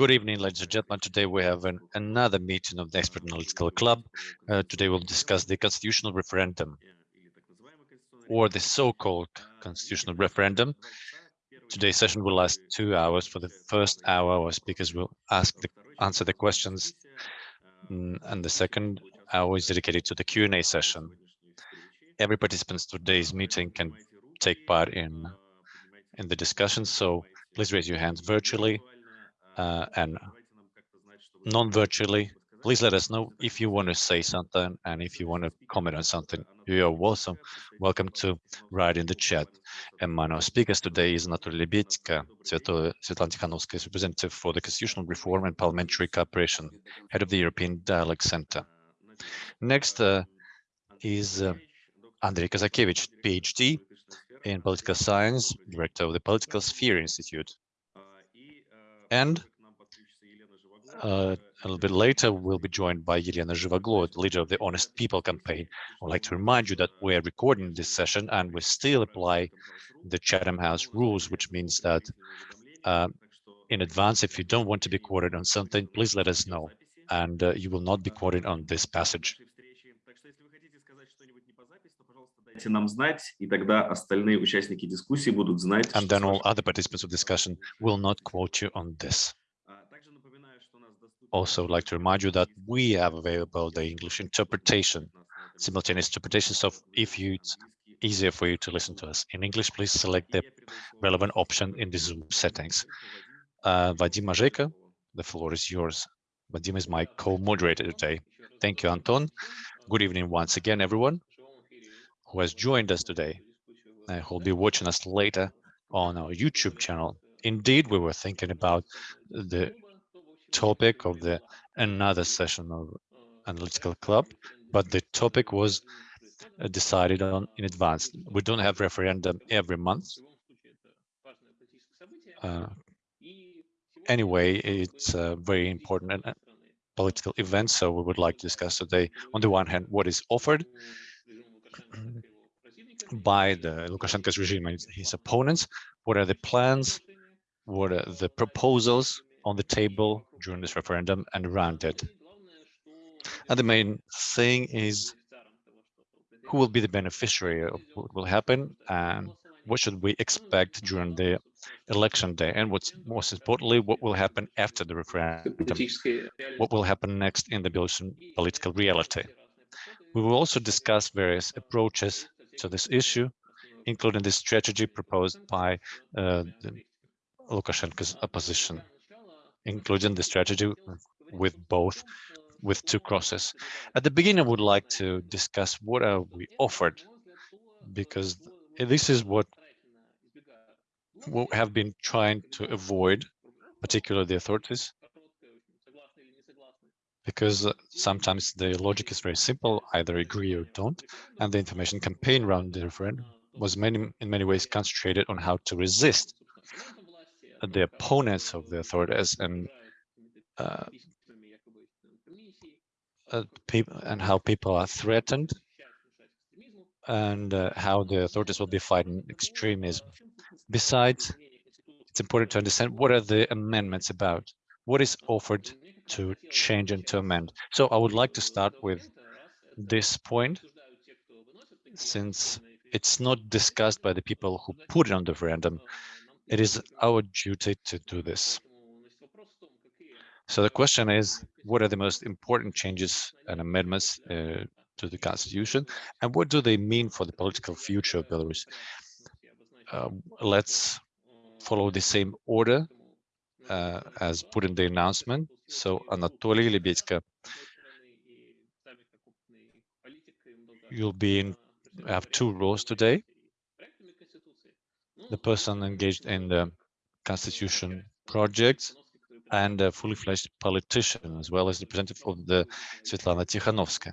Good evening, ladies and gentlemen. Today we have an, another meeting of the Expert Analytical Club. Uh, today we'll discuss the constitutional referendum or the so-called constitutional referendum. Today's session will last two hours. For the first hour, our speakers will ask the, answer the questions, mm, and the second hour is dedicated to the Q&A session. Every participant today's meeting can take part in in the discussion, so please raise your hands virtually uh, and non-virtually. Please let us know if you want to say something and if you want to comment on something. You're welcome. Welcome to write in the chat. And my speakers today is Anatoly Lebedko, Svetlana Tikhanovskaya, representative for the Constitutional Reform and Parliamentary Cooperation, head of the European Dialogue Center. Next uh, is uh, Andrei Kazakevich, PhD in Political Science, director of the Political Sphere Institute. And uh, a little bit later, we'll be joined by Yelena Zhivoglo, leader of the Honest People campaign. I'd like to remind you that we're recording this session and we still apply the Chatham House rules, which means that uh, in advance, if you don't want to be quoted on something, please let us know, and uh, you will not be quoted on this passage. нам знать, и тогда остальные участники дискуссии будут знать. And then all other participants of discussion will not quote you on this also like to remind you that we have available the English interpretation, simultaneous interpretation. So if you, it's easier for you to listen to us in English, please select the relevant option in the Zoom settings. Uh, Vadim Majeka, the floor is yours. Vadim is my co-moderator today. Thank you, Anton. Good evening once again, everyone who has joined us today and who will be watching us later on our YouTube channel. Indeed, we were thinking about the topic of the another session of analytical club, but the topic was uh, decided on in advance. We don't have referendum every month. Uh, anyway, it's a very important uh, political event, so we would like to discuss today, on the one hand, what is offered by the Lukashenko's regime and his opponents, what are the plans, what are the proposals on the table during this referendum and around it. And the main thing is who will be the beneficiary of what will happen and what should we expect during the election day? And what's most importantly what will happen after the referendum? What will happen next in the Belarusian political reality we will also discuss various approaches to this issue including the strategy proposed by uh, Lukashenko's opposition including the strategy with both with two crosses. At the beginning, I would like to discuss what are we offered, because this is what we have been trying to avoid, particularly the authorities, because sometimes the logic is very simple, either agree or don't, and the information campaign around the referendum was many, in many ways concentrated on how to resist the opponents of the authorities and uh, uh, people and how people are threatened and uh, how the authorities will be fighting extremism. Besides, it's important to understand what are the amendments about, what is offered to change and to amend. So I would like to start with this point, since it's not discussed by the people who put it on the referendum. It is our duty to do this. So the question is, what are the most important changes and amendments uh, to the constitution, and what do they mean for the political future of Belarus? Um, let's follow the same order uh, as put in the announcement. So Anatoly Lebedko, you'll be in have two roles today the person engaged in the constitution project and a fully fledged politician, as well as representative of the Svetlana Tikhanovskaya.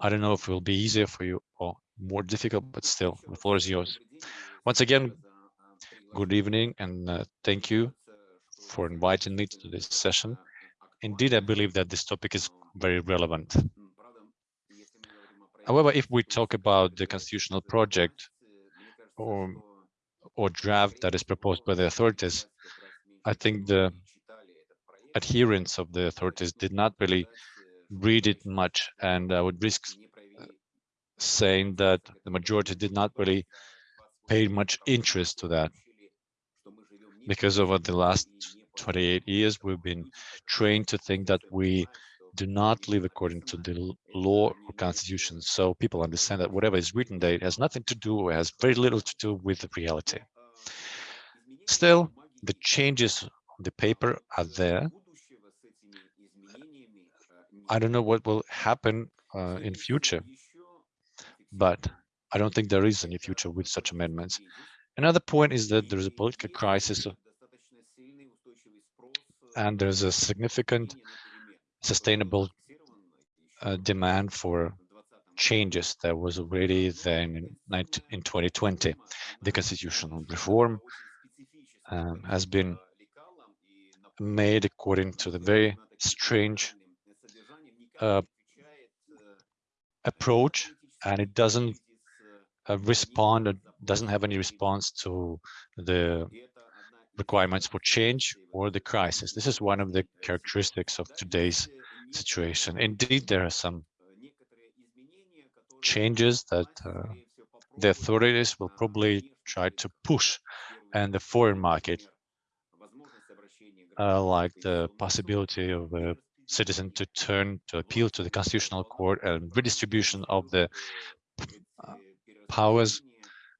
I don't know if it will be easier for you or more difficult, but still, the floor is yours. Once again, good evening and uh, thank you for inviting me to this session. Indeed, I believe that this topic is very relevant. However, if we talk about the constitutional project or or draft that is proposed by the authorities, I think the adherents of the authorities did not really read it much, and I would risk uh, saying that the majority did not really pay much interest to that because over the last 28 years we've been trained to think that we do not live according to the law or constitution. So people understand that whatever is written there has nothing to do has very little to do with the reality. Still the changes on the paper are there. I don't know what will happen uh, in future but I don't think there is any future with such amendments. Another point is that there is a political crisis and there's a significant sustainable uh, demand for changes that was already then in, in 2020. The constitutional reform um, has been made according to the very strange uh, approach and it doesn't uh, respond, doesn't have any response to the requirements for change or the crisis. This is one of the characteristics of today's situation. Indeed, there are some changes that uh, the authorities will probably try to push and the foreign market, uh, like the possibility of a citizen to turn to appeal to the constitutional court and redistribution of the uh, powers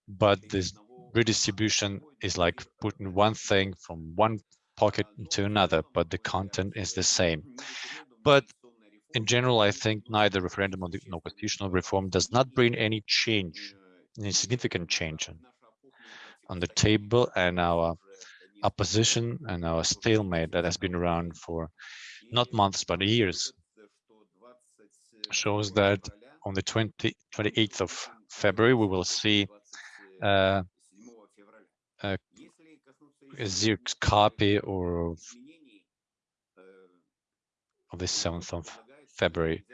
but this redistribution is like putting one thing from one pocket into another but the content is the same. But in general i think neither referendum or the no constitutional reform does not bring any change any significant change on the table and our opposition and our stalemate that has been around for not months, but years, shows that on the 20, 28th of February, we will see uh, a, a copy or of, of the 7th of February.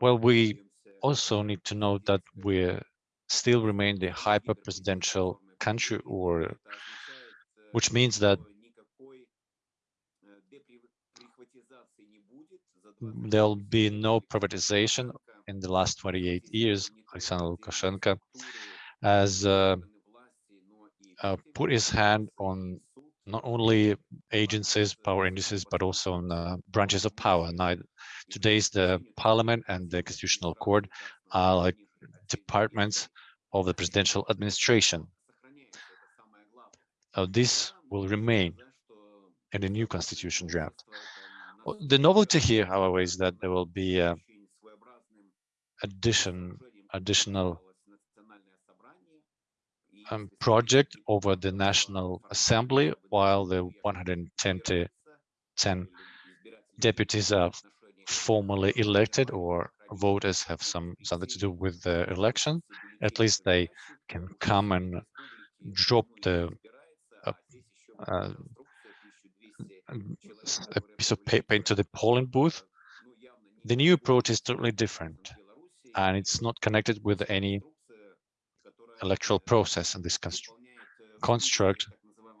Well, we also need to note that we still remain the hyper-presidential country, or which means that there'll be no privatization in the last 28 years. Alexander Lukashenko has uh, uh, put his hand on not only agencies, power indices, but also on uh, branches of power. Now, today's the parliament and the constitutional court are like departments of the presidential administration. Uh, this will remain in the new constitution draft. The novelty here, however, is that there will be a addition, additional um, project over the National Assembly, while the 110 10 deputies are formally elected or voters have some something to do with the election. At least they can come and drop the uh, uh, a piece of paper into the polling booth, the new approach is totally different and it's not connected with any electoral process and this construct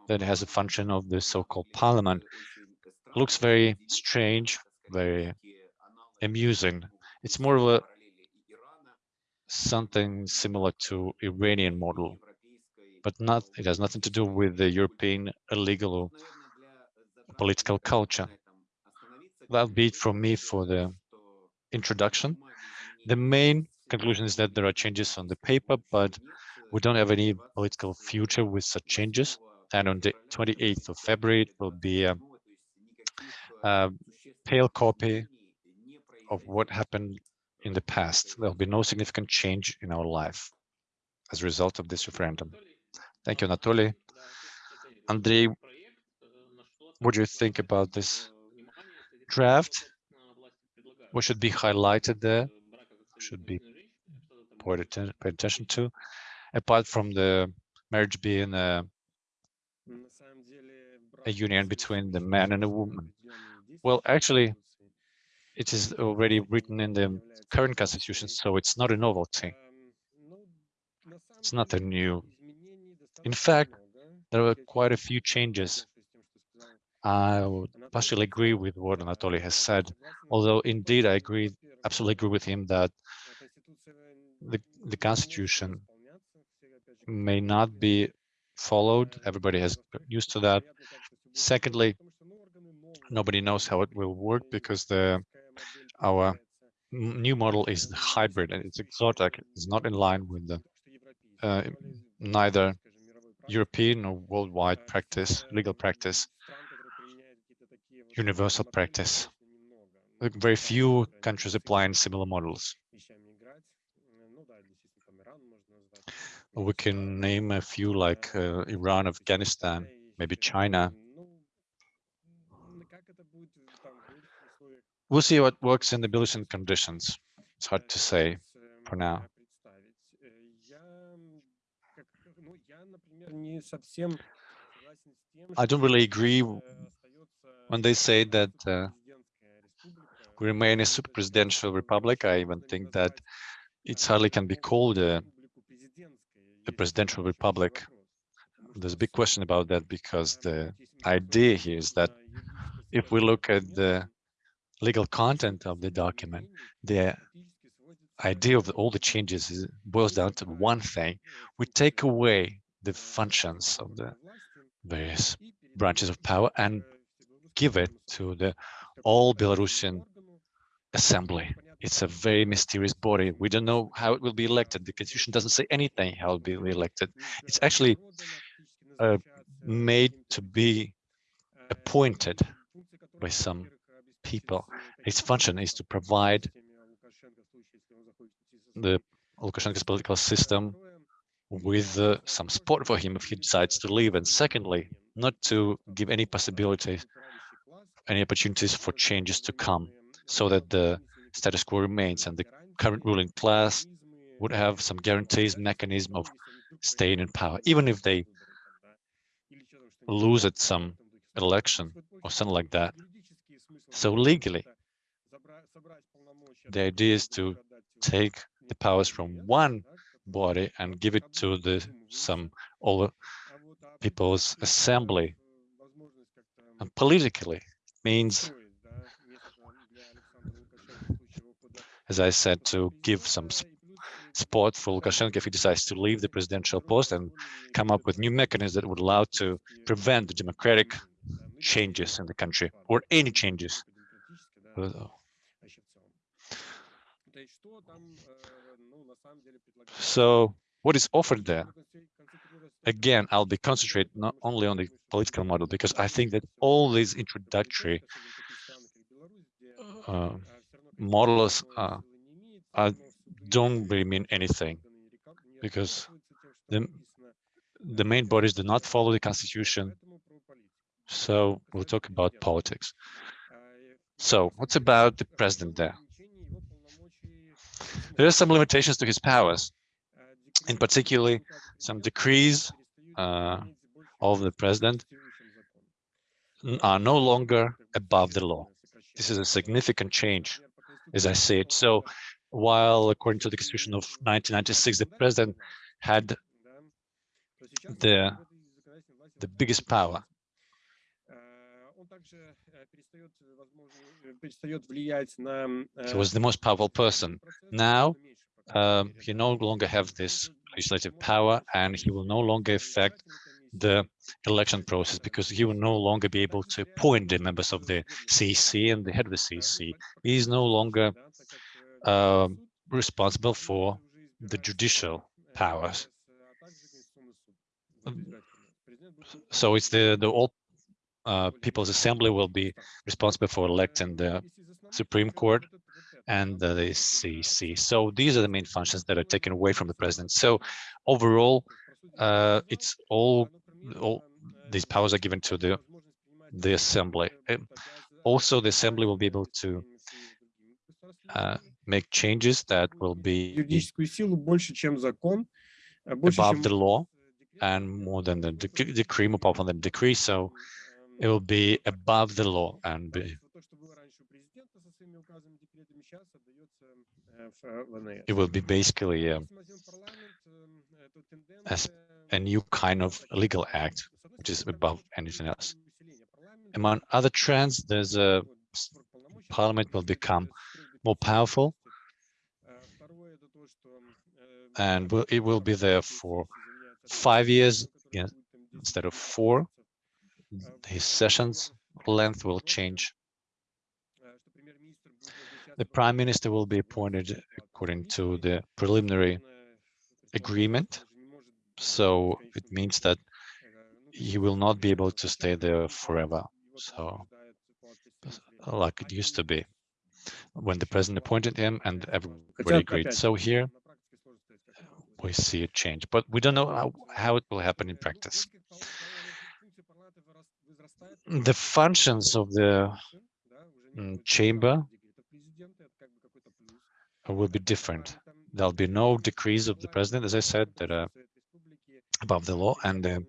that has a function of the so-called parliament looks very strange, very amusing. It's more of a something similar to Iranian model, but not it has nothing to do with the European illegal political culture. That'll be it from me for the introduction. The main conclusion is that there are changes on the paper, but we don't have any political future with such changes. And on the 28th of February, it will be a, a pale copy of what happened in the past. There'll be no significant change in our life as a result of this referendum. Thank you, Anatoly. Andrei what do you think about this draft? What should be highlighted there? Should be paid attention to, apart from the marriage being a, a union between the man and a woman. Well, actually, it is already written in the current constitution, so it's not a novelty. It's not a new. In fact, there are quite a few changes I would partially agree with what Anatoly has said, although indeed I agree, absolutely agree with him that the, the constitution may not be followed. Everybody has used to that. Secondly, nobody knows how it will work because the our new model is hybrid and it's exotic. It's not in line with the uh, neither European or worldwide practice, legal practice, universal practice. Very few countries applying similar models. We can name a few like uh, Iran, Afghanistan, maybe China. We'll see what works in the Belarusian conditions. It's hard to say for now. I don't really agree when they say that uh, we remain a super presidential republic. I even think that it hardly can be called uh, a, a presidential republic. There's a big question about that because the idea here is that if we look at the legal content of the document, the idea of all the changes is, boils down to one thing. We take away the functions of the various branches of power and give it to the all Belarusian assembly. It's a very mysterious body. We don't know how it will be elected. The constitution doesn't say anything how it will be elected. It's actually uh, made to be appointed by some people. Its function is to provide the Lukashenko's political system with uh, some support for him if he decides to leave. And secondly, not to give any possibilities, any opportunities for changes to come so that the status quo remains and the current ruling class would have some guarantees mechanism of staying in power, even if they lose at some election or something like that. So legally, the idea is to take the powers from one body and give it to the some all people's assembly. And politically, means, as I said, to give some support for Lukashenko if he decides to leave the presidential post and come up with new mechanisms that would allow to prevent the democratic changes in the country or any changes. So what is offered there? Again, I'll be concentrated not only on the political model because I think that all these introductory uh, models uh, don't really mean anything because the the main bodies do not follow the constitution. So we'll talk about politics. So what's about the president there? There are some limitations to his powers, in particularly some decrees uh, of the president are no longer above the law. This is a significant change, as I see it. So while according to the constitution of 1996, the president had the, the biggest power he was the most powerful person. Now, um, he no longer have this legislative power and he will no longer affect the election process because he will no longer be able to appoint the members of the CEC and the head of the CEC. He is no longer uh, responsible for the judicial powers. So it's the the all uh, People's Assembly will be responsible for electing the Supreme Court and the CEC. So these are the main functions that are taken away from the president. So overall, uh, it's all, all these powers are given to the the assembly. also, the assembly will be able to uh, make changes that will be above the law and more than the decree, more powerful than the decree. So it will be above the law and be it will be basically um, a, a new kind of legal act, which is above anything else. among other trends, there's a parliament will become more powerful and will, it will be there for five years instead of four. His sessions length will change. The prime minister will be appointed according to the preliminary agreement. So it means that he will not be able to stay there forever. So like it used to be when the president appointed him and everybody agreed. So here we see a change, but we don't know how, how it will happen in practice. The functions of the mm, chamber will be different. There'll be no decrees of the president, as I said, that are above the law, and um,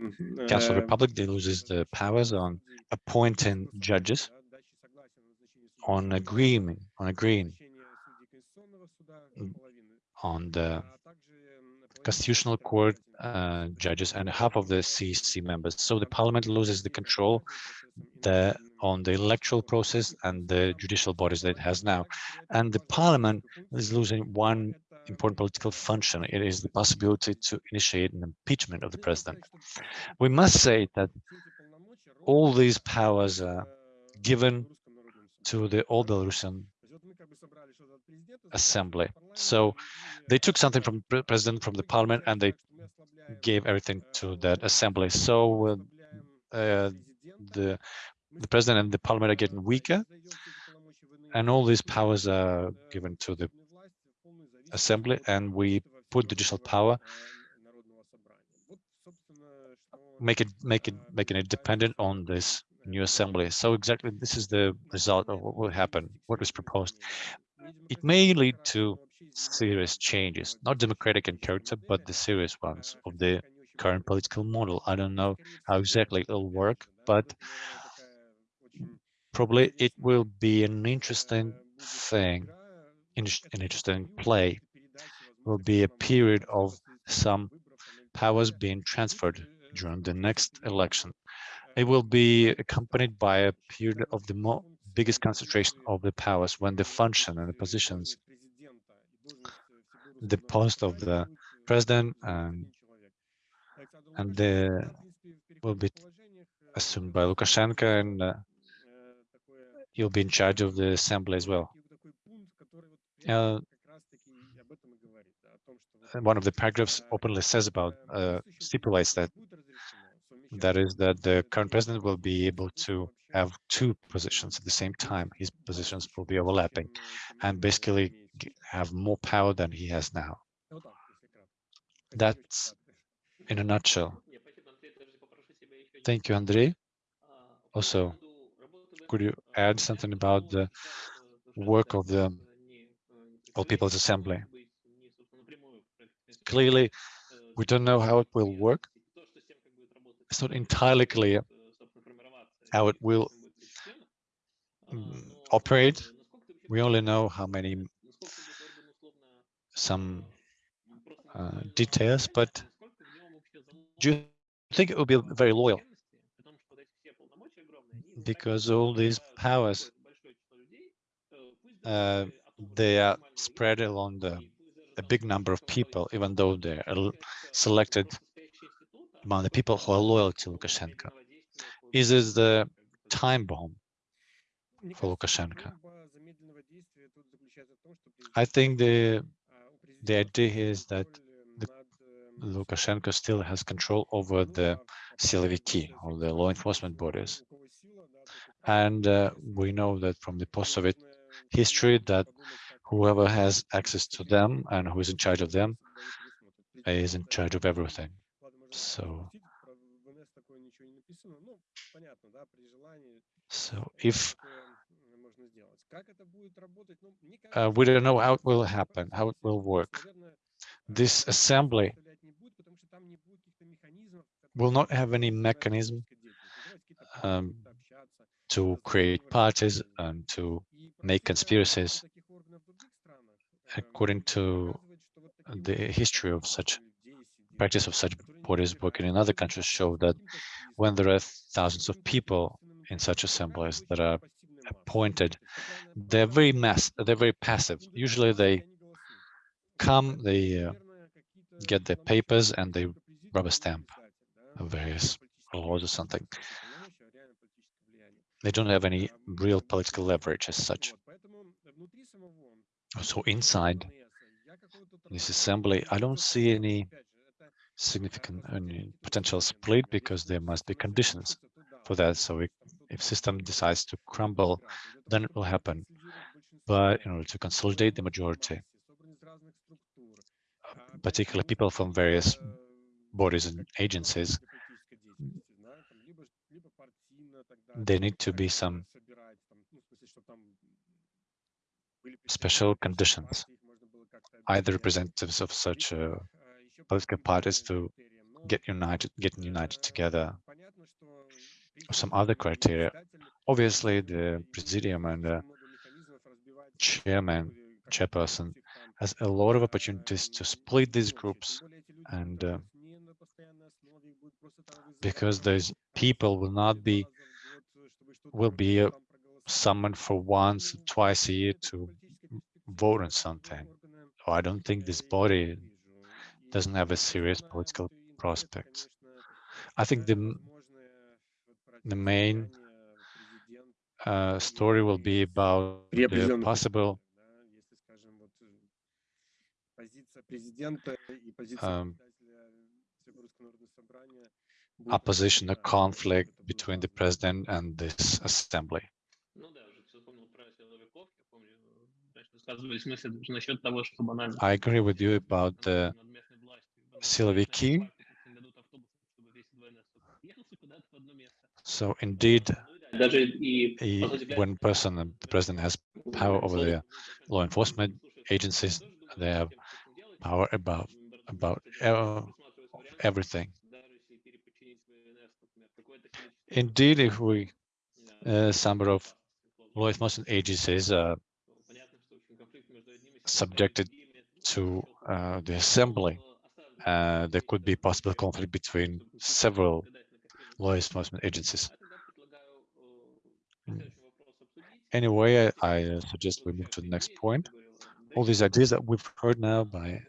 mm-hmm, the Council of the um, Republic they loses the uh, powers on appointing judges, on agreeing, on agreeing on the constitutional court uh, judges and half of the CC members. So the parliament loses the control the, on the electoral process and the judicial bodies that it has now. And the parliament is losing one important political function. It is the possibility to initiate an impeachment of the president. We must say that all these powers are given to the old Belarusian assembly. So they took something from the president, from the parliament, and they gave everything to that assembly. So uh, uh, the the president and the parliament are getting weaker, and all these powers are given to the assembly, and we put judicial power, make it make it making it dependent on this new assembly. So exactly this is the result of what will happen, what was proposed. It may lead to serious changes, not democratic in character, but the serious ones of the current political model. I don't know how exactly it'll work, but probably it will be an interesting thing, an interesting play. Will be a period of some powers being transferred during the next election. It will be accompanied by a period of the biggest concentration of the powers when the function and the positions, the post of the president and and the will be assumed by Lukashenko and uh, he'll be in charge of the assembly as well. Uh, one of the paragraphs openly says about uh, stipulates that that is that the current president will be able to have two positions at the same time. His positions will be overlapping and basically have more power than he has now. That's in a nutshell. Thank you, Andrei. Also, could you add something about the work of the All People's Assembly? Clearly, we don't know how it will work. It's not entirely clear how it will mm, operate. We only know how many some uh, details, but do you think it will be very loyal? Because all these powers, uh, they are spread along the a big number of people, even though they're selected among the people who are loyal to Lukashenko. Is this the time bomb for Lukashenko? I think the the idea is that the, Lukashenko still has control over the siloviki or the law enforcement bodies. And uh, we know that from the post-Soviet history that whoever has access to them and who is in charge of them is in charge of everything. So, so if uh, we don't know how it will happen, how it will work, this assembly will not have any mechanism um, to create parties and to make conspiracies according to the history of such practice of such bodies working in other countries show that when there are thousands of people in such assemblies that are appointed, they're very mass, they're very passive. Usually they come, they uh, get their papers and they rubber stamp various laws or something. They don't have any real political leverage as such. So inside this assembly, I don't see any significant any potential split because there must be conditions for that. So if, if system decides to crumble, then it will happen. But in order to consolidate the majority, particularly people from various bodies and agencies, there need to be some special conditions, either representatives of such uh, political parties to get united, getting united together, or some other criteria. Obviously, the presidium and the chairman, chairperson, has a lot of opportunities to split these groups and uh, because those people will not be will be uh, summoned for once twice a year to vote on something. So i don't think this body doesn't have a serious political prospects i think the the main uh, story will be about the possible um, opposition, a conflict between the president and this assembly. I agree with you about the siloviki. So indeed, he, when person, the president has power over the law enforcement agencies, they have power above about everything. Indeed, if we uh, number of law enforcement agencies are subjected to uh, the assembly, uh, there could be possible conflict between several law enforcement agencies. Anyway, I, I suggest we move to the next point. All these ideas that we've heard now by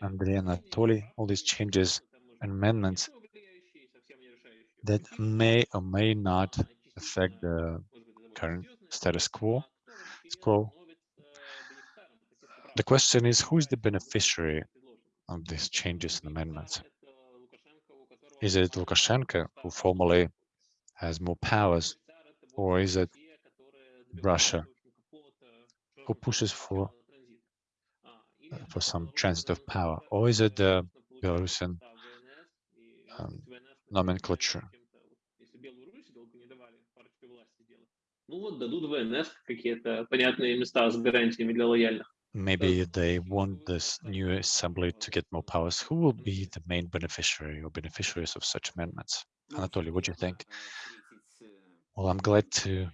Andrei Anatoly, all these changes and amendments that may or may not affect the current status quo. quo. The question is, who is the beneficiary of these changes and amendments? Is it Lukashenko, who formally has more powers, or is it Russia, who pushes for for some transit of power, or is it the Belarusian um, nomenclature? Maybe they want this new assembly to get more powers. Who will be the main beneficiary or beneficiaries of such amendments? Anatoly, what do you think? Well, I'm glad to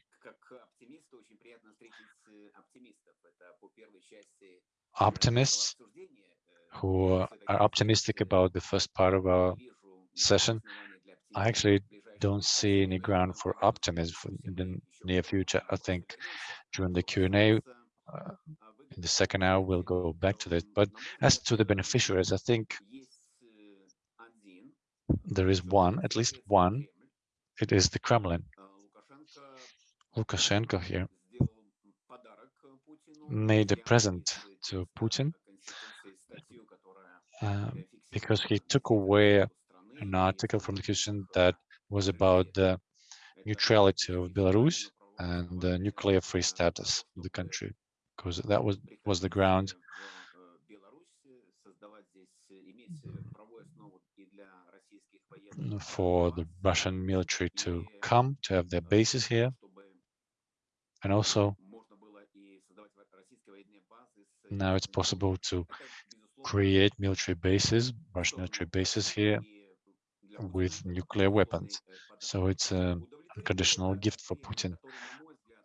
optimists who are optimistic about the first part of our session. I actually don't see any ground for optimism in the near future. I think during the Q&A uh, in the second hour, we'll go back to that. But as to the beneficiaries, I think there is one, at least one. It is the Kremlin. Lukashenko here made a present to Putin uh, because he took away an article from the Constitution that was about the neutrality of Belarus and the nuclear-free status of the country, because that was was the ground. For the Russian military to come to have their bases here, and also now it's possible to create military bases, Russian military bases here with nuclear weapons. So it's an unconditional gift for Putin.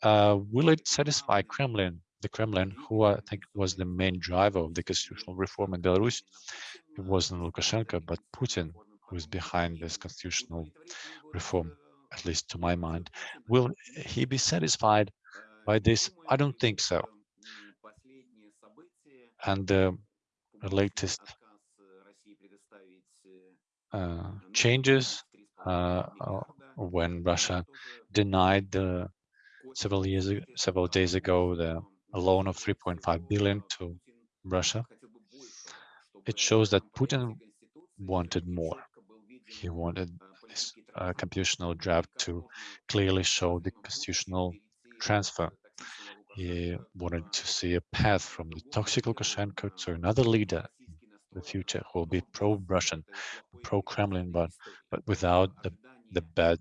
Uh, will it satisfy Kremlin, the Kremlin, who I think was the main driver of the constitutional reform in Belarus? It wasn't Lukashenko, but Putin who is behind this constitutional reform. at least to my mind. Will he be satisfied by this? I don't think so. And the latest uh, changes uh, uh, when Russia denied the several years several days ago the loan of 3.5 billion to Russia. It shows that Putin wanted more. He wanted this uh, constitutional draft to clearly show the constitutional transfer. He wanted to see a path from the toxic Lukashenko to another leader the future will be pro-Russian, pro-Kremlin, but but without the the bad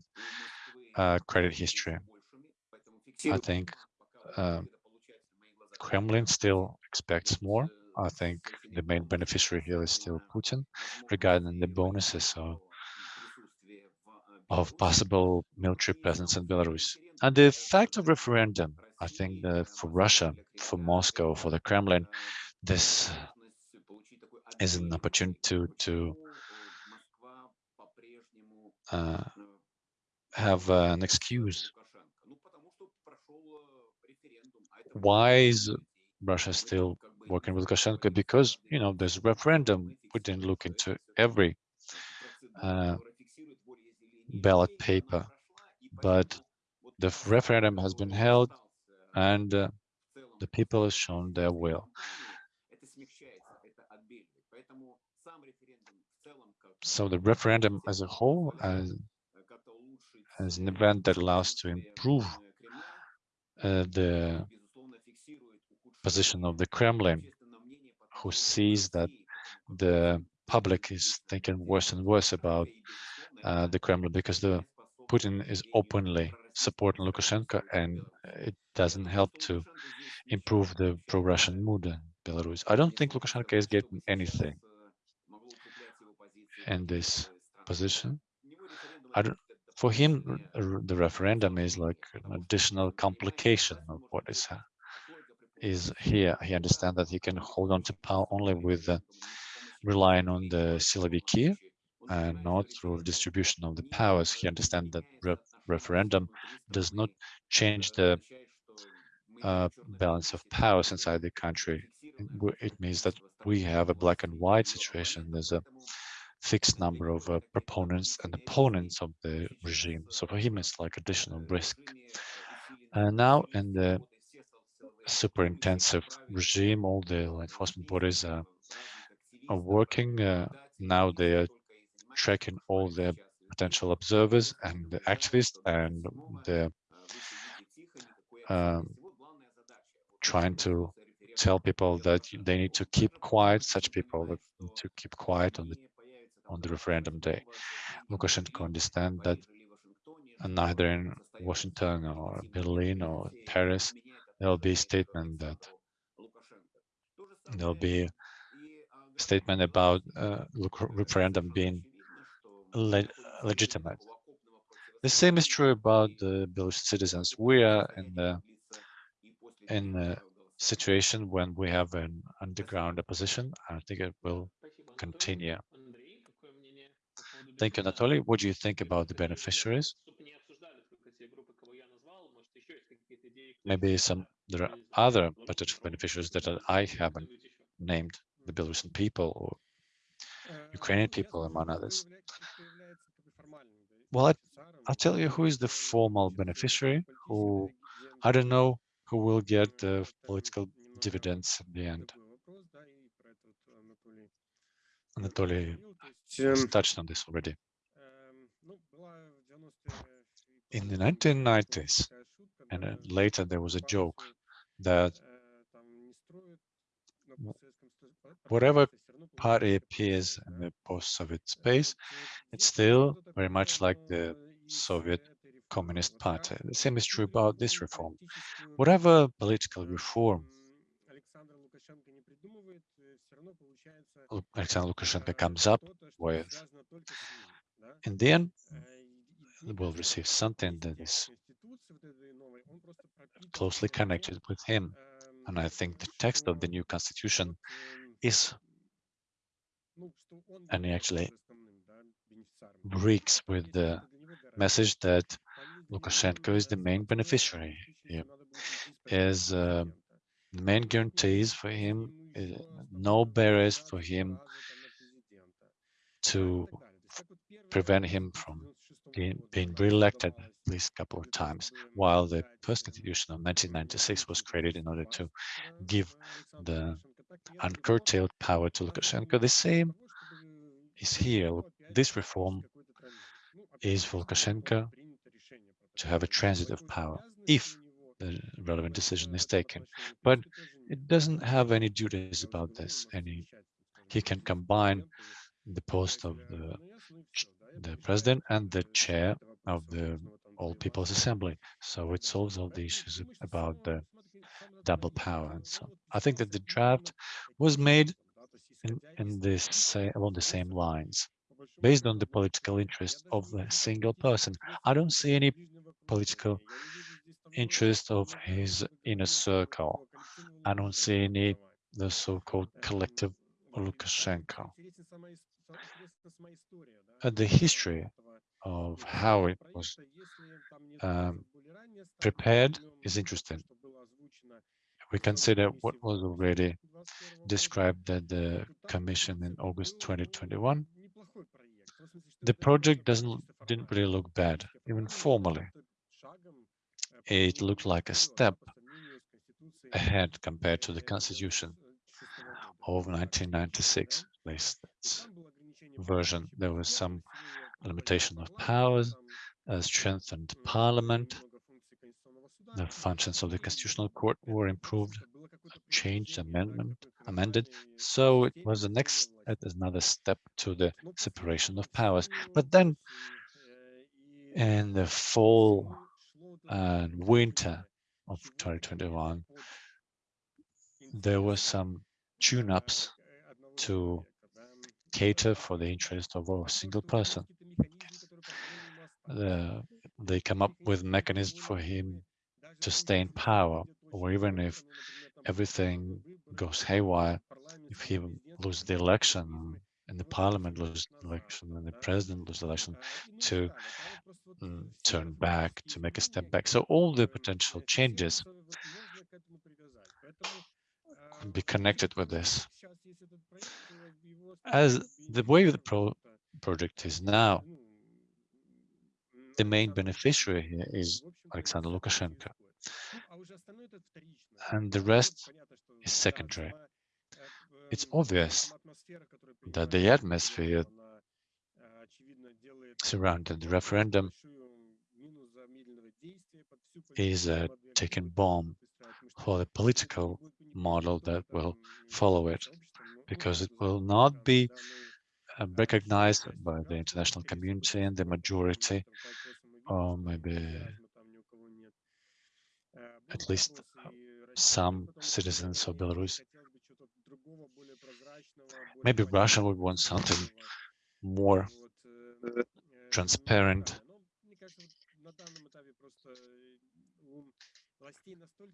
uh, credit history. I think uh, Kremlin still expects more. I think the main beneficiary here is still Putin regarding the bonuses of, of possible military presence in Belarus. And the fact of referendum, I think for Russia, for Moscow, for the Kremlin, this is an opportunity to, to uh, have uh, an excuse. Why is Russia still working with Lukashenko? Because, you know, there's a referendum. We didn't look into every uh, ballot paper, but the referendum has been held and uh, the people have shown their will. So the referendum as a whole, as, as an event that allows to improve uh, the position of the Kremlin, who sees that the public is thinking worse and worse about uh, the Kremlin because the Putin is openly supporting Lukashenko and it doesn't help to improve the pro-Russian mood in Belarus. I don't think Lukashenko is getting anything in this position. For him, the referendum is like an additional complication of what is is here. He understands that he can hold on to power only with uh, relying on the Siloviki and not through distribution of the powers. He understands that re referendum does not change the uh, balance of powers inside the country. It means that we have a black and white situation. There's a fixed number of uh, proponents and opponents of the regime. So for him, it's like additional risk. And now in the super intensive regime, all the enforcement bodies are, are working. Uh, now they are tracking all the potential observers and the activists and the um, trying to tell people that they need to keep quiet, such people need to keep quiet on the on the referendum day. Lukashenko understand that neither in Washington or Berlin or Paris, there will be a statement that there'll be a statement about uh, referendum being le legitimate. The same is true about the Belarusian citizens. We are in the in a situation when we have an underground opposition. I think it will continue. Thank you, Anatoly. What do you think about the beneficiaries? Maybe some there are other potential beneficiaries that I haven't named, the Belarusian people or Ukrainian people, among others. Well, I, I'll tell you who is the formal beneficiary, who I don't know who will get the political dividends in the end. Anatoly has touched on this already. In the 1990s, and uh, later there was a joke that whatever party appears in the post-Soviet space, it's still very much like the Soviet Communist Party. The same is true about this reform. Whatever political reform Alexander Lukashenko comes up. with, in the end, will receive something that is closely connected with him. And I think the text of the new constitution is, and he actually breaks with the message that Lukashenko is the main beneficiary here, is uh, the main guarantees for him, no barriers for him to prevent him from being, being re-elected at least a couple of times, while the first constitution of 1996 was created in order to give the uncurtailed power to Lukashenko. The same is here. This reform is for Lukashenko to have a transit of power if the relevant decision is taken. But it doesn't have any duties about this. Any he can combine the post of the the president and the chair of the All People's Assembly. So it solves all the issues about the double power. And so I think that the draft was made in, in this say, along the same lines, based on the political interest of a single person. I don't see any political interest of his inner circle. I don't see any the so-called collective Lukashenko. Uh, the history of how it was um, prepared is interesting. We consider what was already described at the Commission in August 2021. The project doesn't didn't really look bad, even formally. It looked like a step ahead compared to the Constitution of 1996, at least version. There was some limitation of powers, uh, strengthened parliament, the functions of the Constitutional Court were improved, changed, amendment, amended. So it was the next, another step to the separation of powers. But then in the fall and winter of 2021, there were some tune-ups to cater for the interest of a single person. They come up with mechanisms for him to stay in power, or even if everything goes haywire, if he loses the election and the parliament loses the election and the president loses the election, to mm, turn back, to make a step back. So all the potential changes could be connected with this. As the way the pro project is now, the main beneficiary here is Alexander Lukashenko. And the rest is secondary. It's obvious that the atmosphere surrounding the referendum is a ticking bomb for the political model that will follow it, because it will not be uh, recognized by the international community and the majority, or maybe at least some citizens of Belarus. Maybe Russia would want something more transparent.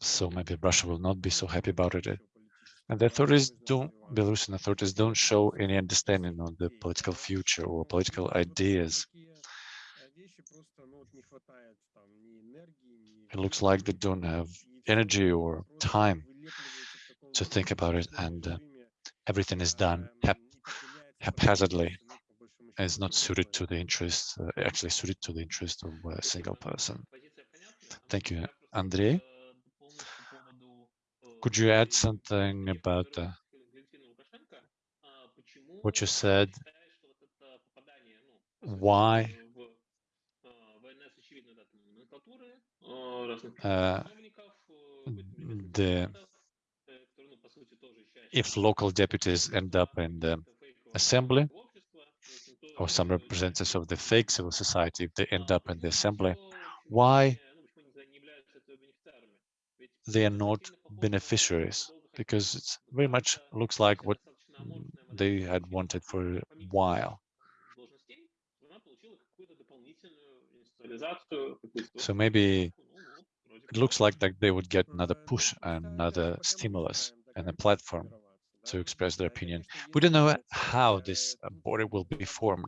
So maybe Russia will not be so happy about it. And the authorities don't, Belarusian authorities don't show any understanding of the political future or political ideas. It looks like they don't have energy or time to think about it and uh, everything is done hap haphazardly is not suited to the interest uh, actually suited to the interest of a single person. Thank you andrei. Could you add something about uh, what you said? Why uh, the if local deputies end up in the assembly or some representatives of the fake civil society, if they end up in the assembly, why they are not beneficiaries? Because it very much looks like what they had wanted for a while. So maybe it looks like that they would get another push, and another stimulus and a platform to express their opinion. We don't know how this border will be formed.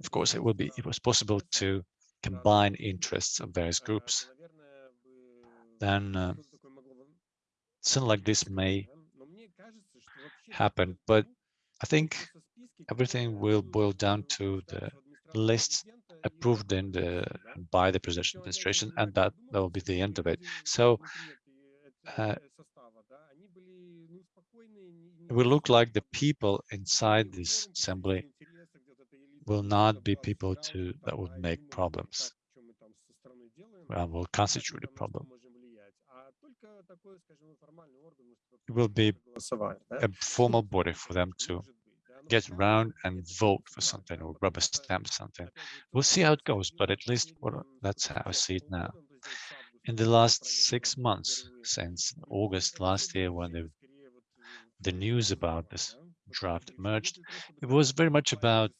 Of course, it will be. It was possible to combine interests of various groups, then uh, something like this may happen. But I think everything will boil down to the lists approved in the by the presidential administration, and that that will be the end of it. So uh, will look like the people inside this assembly will not be people to that would make problems. Well, will constitute a problem. It will be a formal body for them to get around and vote for something or rubber stamp something. We'll see how it goes, but at least that's how I see it now. In the last six months, since August last year, when the, the news about this draft emerged, it was very much about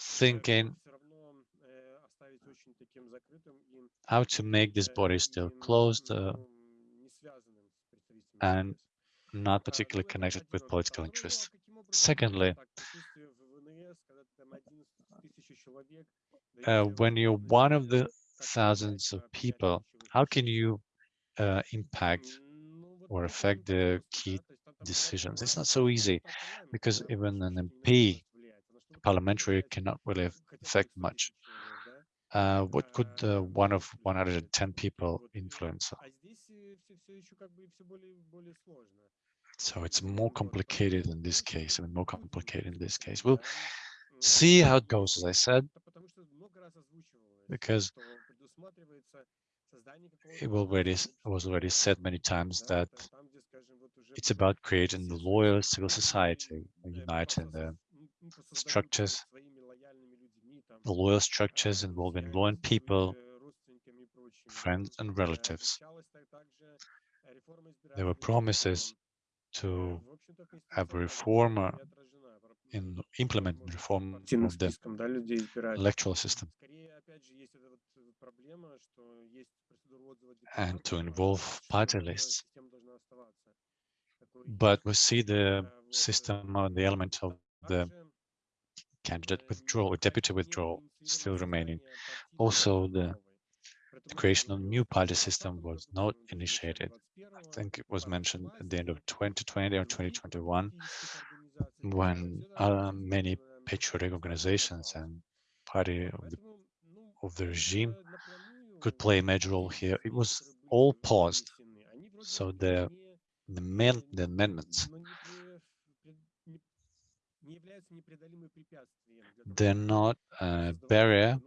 thinking how to make this body still closed uh, and not particularly connected with political interests. Secondly, uh, when you're one of the thousands of people, how can you uh, impact or affect the key decisions? It's not so easy because even an MP, parliamentary, cannot really affect much. Uh, what could uh, one of 110 people influence? So it's more complicated in this case, I mean, more complicated in this case. We'll see how it goes, as I said, because it already was already said many times that it's about creating the loyal civil society, uniting the structures, the loyal structures involving loyal people, friends and relatives. There were promises to have a reform in implement reform of the electoral system. And to involve party lists. But we see the system or the element of the candidate withdrawal, or deputy withdrawal still remaining. Also, the the creation of a new party system was not initiated. I think it was mentioned at the end of 2020 or 2021 when uh, many patriotic organizations and party of the, of the regime could play a major role here. It was all paused. So the the, the amendments they're not a barrier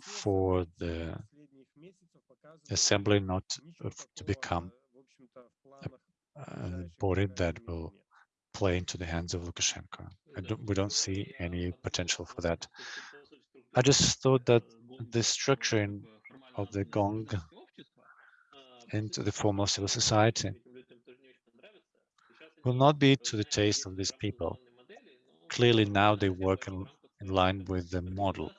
for the assembly not uh, to become a body that will play into the hands of Lukashenko. Don't, we don't see any potential for that. I just thought that the structuring of the gong into the formal civil society will not be to the taste of these people. Clearly now they work in, in line with the model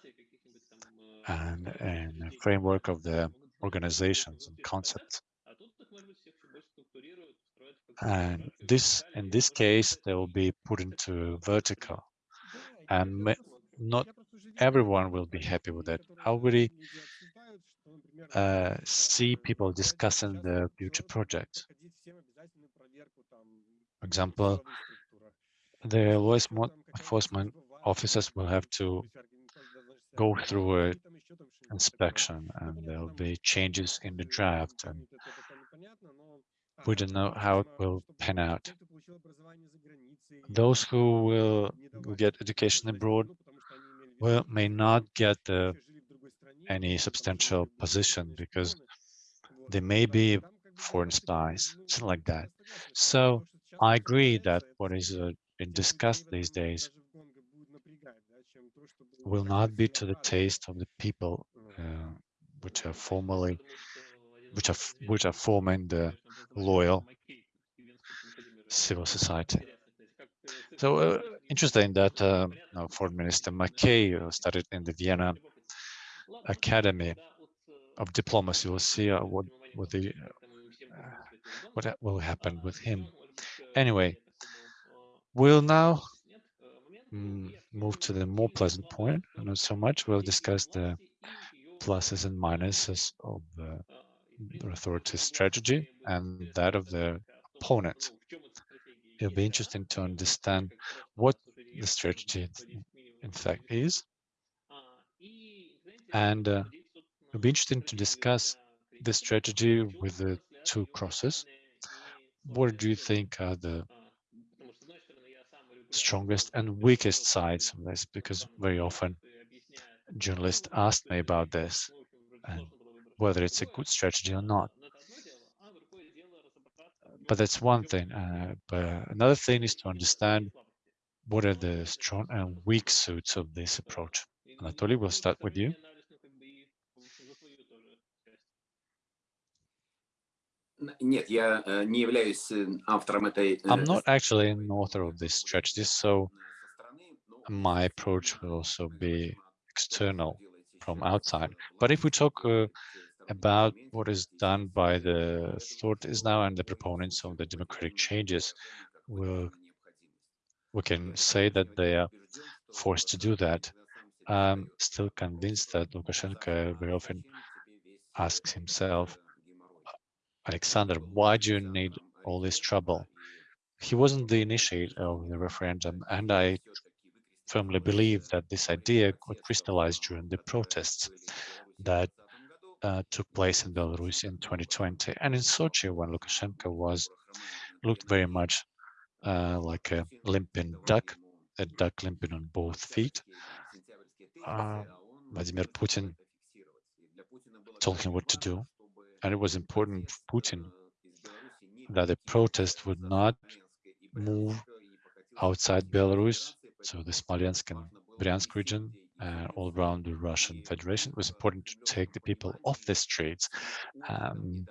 and, and framework of the organizations and concepts. And this, in this case, they will be put into vertical, and not everyone will be happy with that. I already uh, see people discussing the future project. For example, the law enforcement officers will have to go through a inspection and there'll be changes in the draft and we don't know how it will pan out. Those who will, get education abroad will may not get uh, any substantial position because they may be foreign spies, something like that. So I agree that what is uh, been discussed these days will not be to the taste of the people uh, which are formally which are which are forming the loyal civil society. So uh, interesting that uh, Foreign Minister Makei uh, studied in the Vienna Academy of Diplomacy. We'll see uh, what what the uh, what will happen with him. Anyway, we'll now mm, move to the more pleasant point, not so much. We'll discuss the pluses and minuses of the authority strategy and that of the opponent. It'll be interesting to understand what the strategy in fact is. And uh, it'll be interesting to discuss the strategy with the two crosses. What do you think are the strongest and weakest sides of this? Because very often journalists asked me about this and whether it's a good strategy or not. But that's one thing. Uh, but another thing is to understand what are the strong and weak suits of this approach. Anatoly, we'll start with you. I'm not actually an author of this strategy, so my approach will also be external from outside. But if we talk uh, about what is done by the authorities now and the proponents of the democratic changes, we'll, we can say that they are forced to do that. I'm still convinced that Lukashenko very often asks himself, Alexander, why do you need all this trouble? He wasn't the initiator of the referendum, and I firmly believe that this idea could crystallize during the protests that uh, took place in Belarus in 2020 and in Sochi when Lukashenko was looked very much uh, like a limping duck, a duck limping on both feet. Uh, Vladimir Putin told him what to do, and it was important for Putin that the protest would not move outside Belarus, so the Smolensk and Bryansk region, uh, all around the Russian Federation. It was important to take the people off the streets. Um,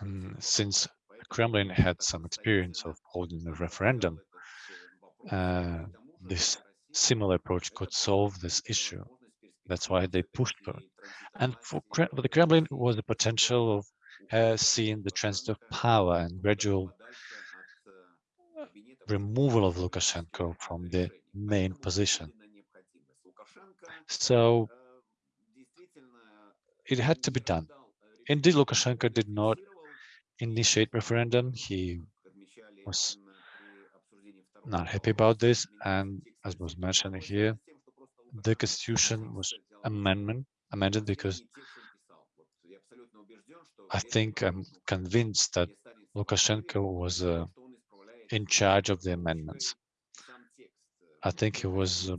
and since Kremlin had some experience of holding a referendum, uh, this similar approach could solve this issue. That's why they pushed for it. And for, for the Kremlin was the potential of uh, seeing the transit of power and gradual removal of Lukashenko from the main position. So it had to be done. Indeed, Lukashenko did not initiate referendum. He was not happy about this. And as was mentioned here, the constitution was amendment amended because I think I'm convinced that Lukashenko was uh, in charge of the amendments. I think he was uh,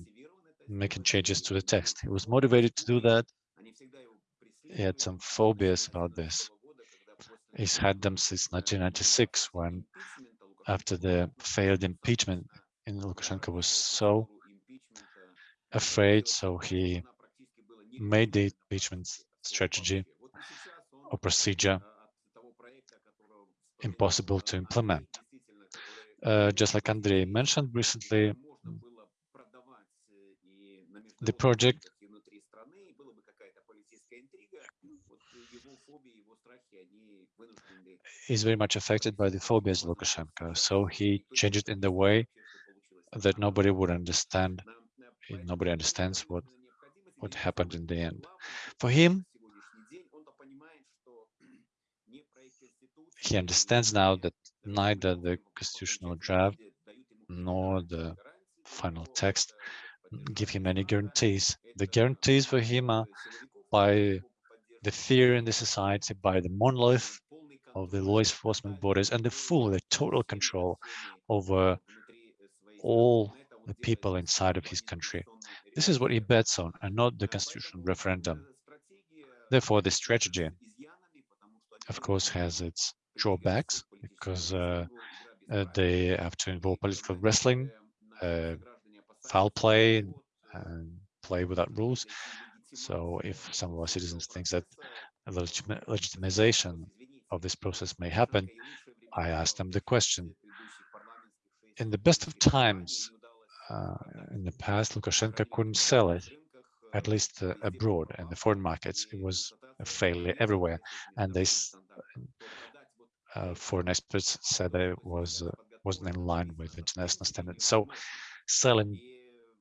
making changes to the text. He was motivated to do that. He had some phobias about this. He's had them since 1996 when after the failed impeachment in Lukashenko was so afraid, so he made the impeachment strategy or procedure impossible to implement. Uh, just like Andrei mentioned recently, the project is very much affected by the phobias of Lukashenko. So he changed it in the way that nobody would understand. Nobody understands what what happened in the end. For him, he understands now that neither the constitutional draft nor the final text give him any guarantees. The guarantees for him are by the fear in the society, by the monolith of the law enforcement bodies, and the full, the total control over all the people inside of his country. This is what he bets on and not the constitutional referendum. Therefore, the strategy, of course, has its drawbacks because uh, uh, they have to involve political wrestling, uh, foul play, and play without rules. So if some of our citizens think that a legitimization of this process may happen, I ask them the question. In the best of times, uh, in the past, Lukashenko couldn't sell it, at least uh, abroad in the foreign markets. It was a failure everywhere. And they foreign experts said that it was uh, wasn't in line with international standards. So selling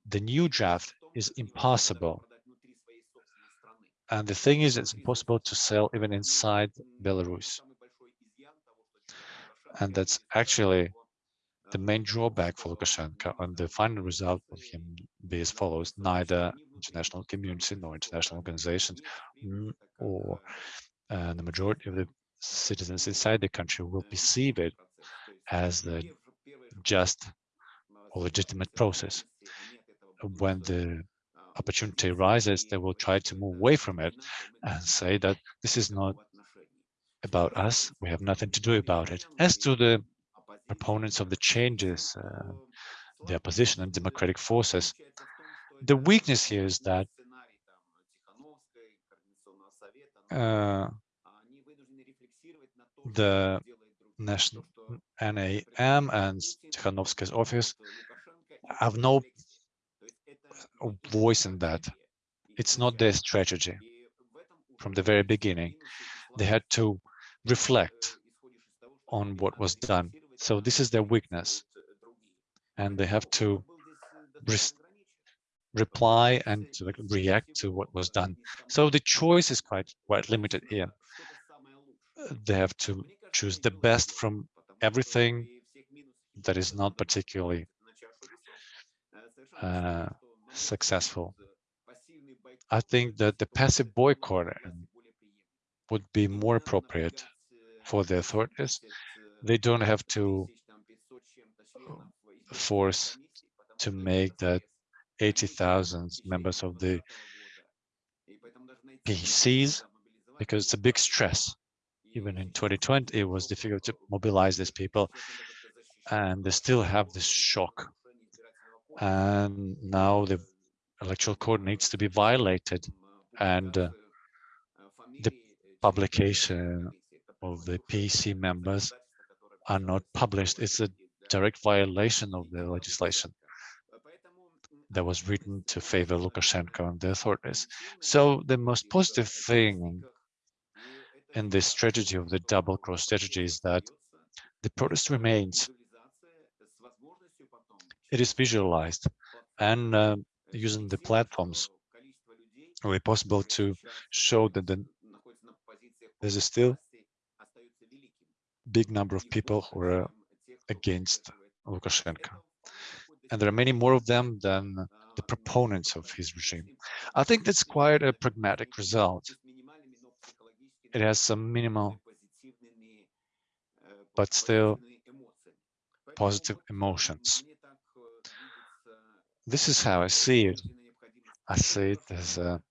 the new draft is impossible. And the thing is, it's impossible to sell even inside Belarus. And that's actually the main drawback for Lukashenko. And the final result of him be as follows: neither international community nor international organizations mm, or uh, the majority of the citizens inside the country will perceive it as the just or legitimate process. When the opportunity arises, they will try to move away from it and say that this is not about us. We have nothing to do about it. As to the proponents of the changes, uh, the opposition and democratic forces, the weakness here is that uh, the national NAM and Tikhanovska's office have no voice in that. It's not their strategy from the very beginning. They had to reflect on what was done. So this is their weakness. And they have to re reply and to react to what was done. So the choice is quite quite limited here. They have to choose the best from everything that is not particularly uh, successful. I think that the passive boycott would be more appropriate for the authorities. They don't have to force to make that 80,000 members of the PCs because it's a big stress. Even in 2020, it was difficult to mobilize these people and they still have this shock. And now the electoral code needs to be violated and uh, the publication of the PC members are not published. It's a direct violation of the legislation that was written to favor Lukashenko and the authorities. So the most positive thing in this strategy of the double cross strategy is that the protest remains. It is visualized and uh, using the platforms will be possible to show that the, there's a still big number of people who are against Lukashenko. And there are many more of them than the proponents of his regime. I think that's quite a pragmatic result. It has some minimal, but still positive emotions. This is how I see it. I see it as a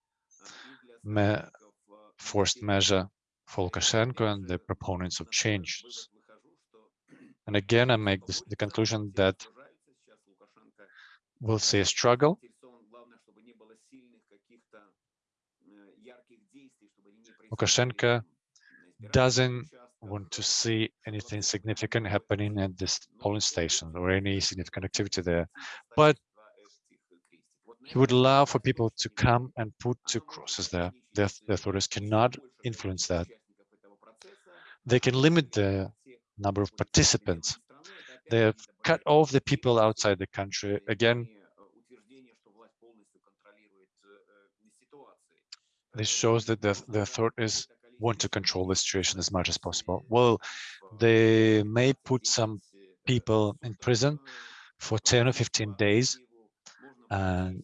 me forced measure for Lukashenko and the proponents of change. And again, I make this, the conclusion that we'll see a struggle. Lukashenko doesn't want to see anything significant happening at this polling station or any significant activity there, but he would allow for people to come and put two crosses there. The, the authorities cannot influence that. They can limit the number of participants. They have cut off the people outside the country. Again, this shows that the, the authorities want to control the situation as much as possible. Well, they may put some people in prison for 10 or 15 days and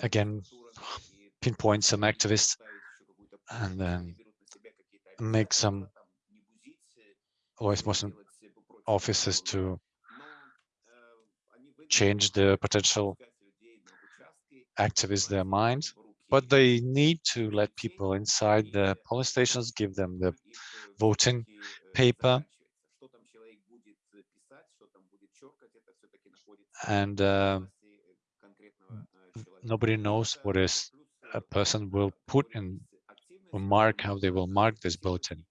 again pinpoint some activists and then make some motion offices to change the potential activists their minds but they need to let people inside the polling stations give them the voting paper and uh, nobody knows what is a person will put in or mark how they will mark this bulletin.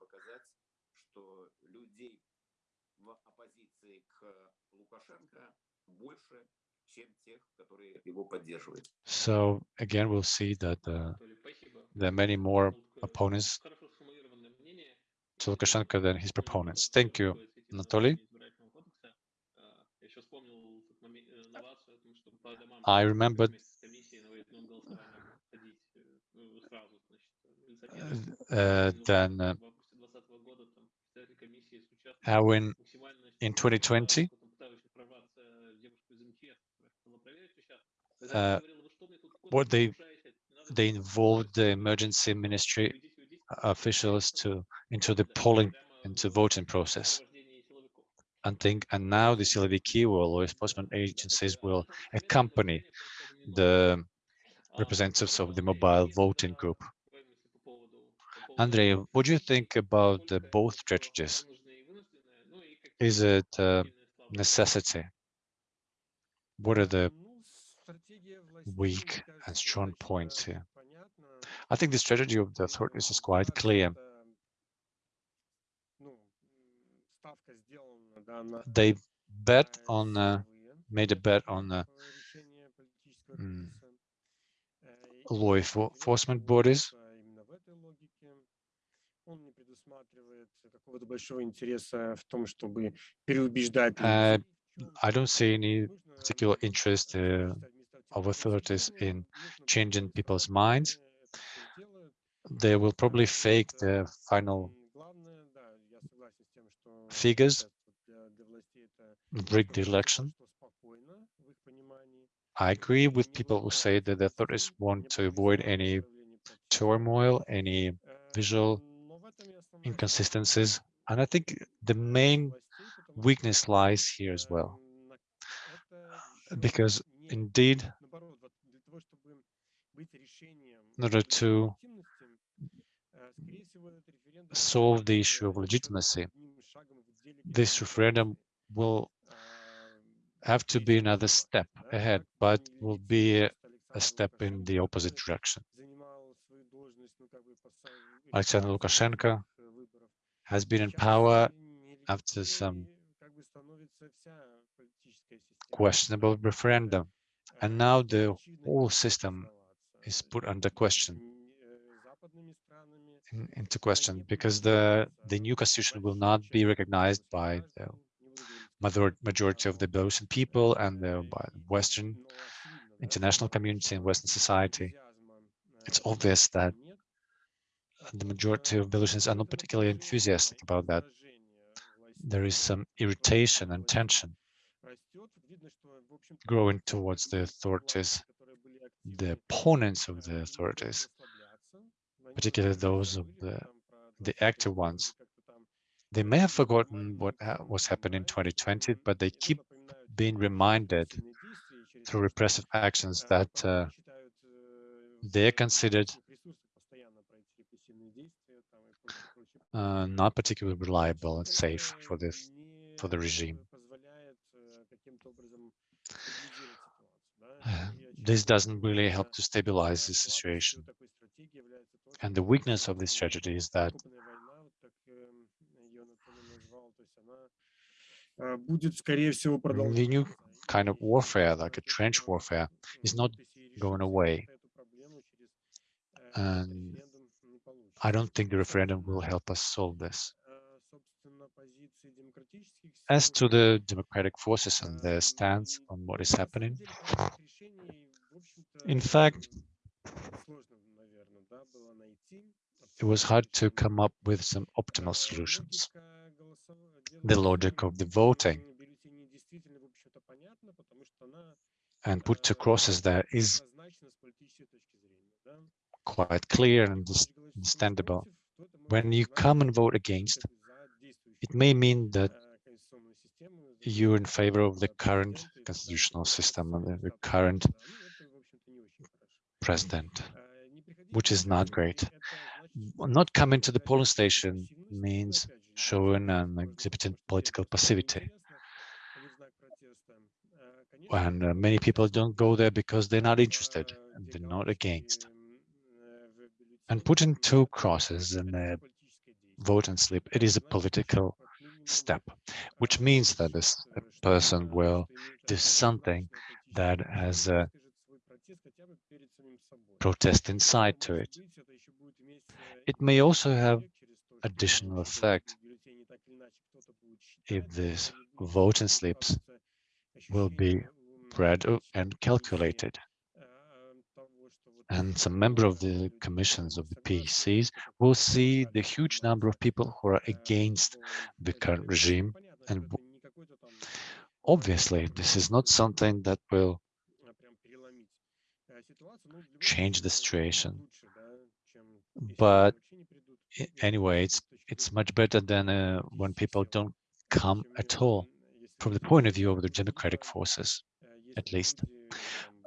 So again, we'll see that uh, there are many more opponents to Lukashenko than his proponents. Thank you, Anatoly. I remembered uh, then uh, how in in 2020 uh, what they they involved the emergency ministry officials to into the polling into voting process and think and now the Siloviki or law enforcement agencies will accompany the representatives of the mobile voting group. Andrei, what do you think about the both strategies? Is it a necessity? What are the weak and strong points here? I think the strategy of the authorities is quite clear. They bet on, uh, made a bet on uh, mm, law enforcement bodies. Uh, I don't see any particular interest uh, of authorities in changing people's minds. They will probably fake the final figures, rig the election. I agree with people who say that the authorities want to avoid any turmoil, any visual inconsistencies. And I think the main weakness lies here as well. Because indeed, in order to solve the issue of legitimacy, this referendum will have to be another step ahead, but will be a, a step in the opposite direction. Alexander Lukashenko has been in power after some questionable referendum, and now the whole system is put under question in, into question because the the new constitution will not be recognized by the majority of the Belarusian people and the Western international community and Western society. It's obvious that the majority of Belarusians are not particularly enthusiastic about that. There is some irritation and tension growing towards the authorities, the opponents of the authorities, particularly those of the, the active ones. They may have forgotten what was happened in 2020, but they keep being reminded through repressive actions that uh, they're considered uh, not particularly reliable and safe for this for the regime. This doesn't really help to stabilize the situation. And the weakness of this strategy is that the new kind of warfare, like a trench warfare, is not going away. And I don't think the referendum will help us solve this. As to the democratic forces and their stance on what is happening, in fact, it was hard to come up with some optimal solutions. The logic of the voting and put to crosses there is quite clear and understandable. When you come and vote against, it may mean that you're in favor of the current constitutional system and the current president, which is not great. Not coming to the polling station means showing and exhibiting political passivity. And uh, many people don't go there because they're not interested and they're not against. And putting two crosses in the vote and slip, it is a political step, which means that this person will do something that has a protest inside to it. It may also have additional effect if these voting slips will be read and calculated. And some member of the commissions of the PECs will see the huge number of people who are against the current regime. And obviously, this is not something that will change the situation. But anyway, it's it's much better than uh, when people don't come at all. From the point of view of the democratic forces, at least,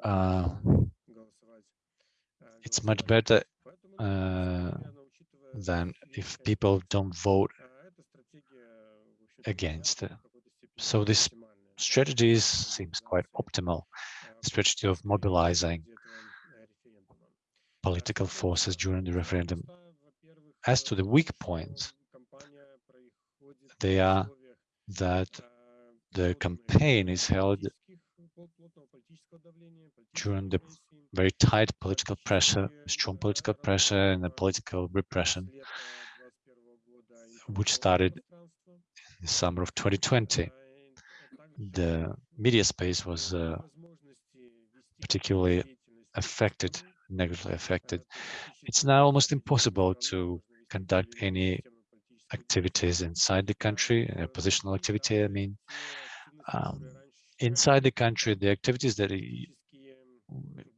uh, it's much better uh, than if people don't vote against. So this strategy seems quite optimal. Strategy of mobilizing political forces during the referendum. As to the weak points, they are that the campaign is held during the very tight political pressure, strong political pressure and the political repression, which started in the summer of 2020. The media space was uh, particularly affected, negatively affected. It's now almost impossible to conduct any activities inside the country, uh, oppositional activity, I mean. Um, inside the country, the activities that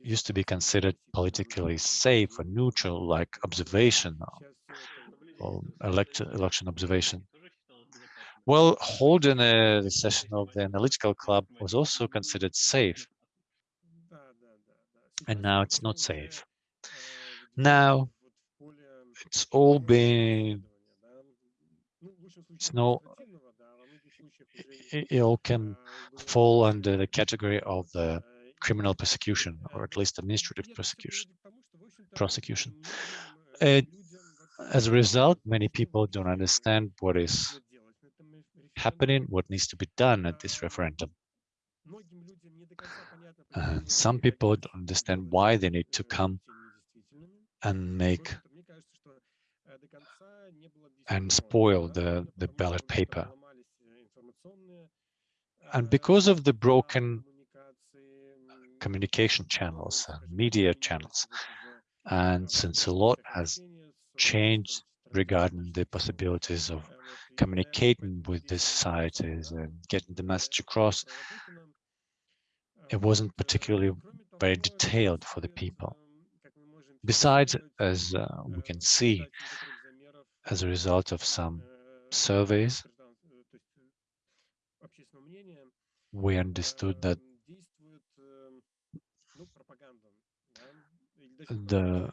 used to be considered politically safe or neutral, like observation or, or elect, election observation. Well, holding a, session of the analytical club was also considered safe, and now it's not safe. Now it's all been, it's no, it, it all can fall under the category of the criminal persecution, or at least administrative prosecution. prosecution. Uh, as a result, many people don't understand what is happening, what needs to be done at this referendum. And some people don't understand why they need to come and make and spoil the, the ballot paper. And because of the broken communication channels and media channels, and since a lot has changed regarding the possibilities of communicating with the societies and getting the message across, it wasn't particularly very detailed for the people. Besides, as uh, we can see, as a result of some surveys, we understood that the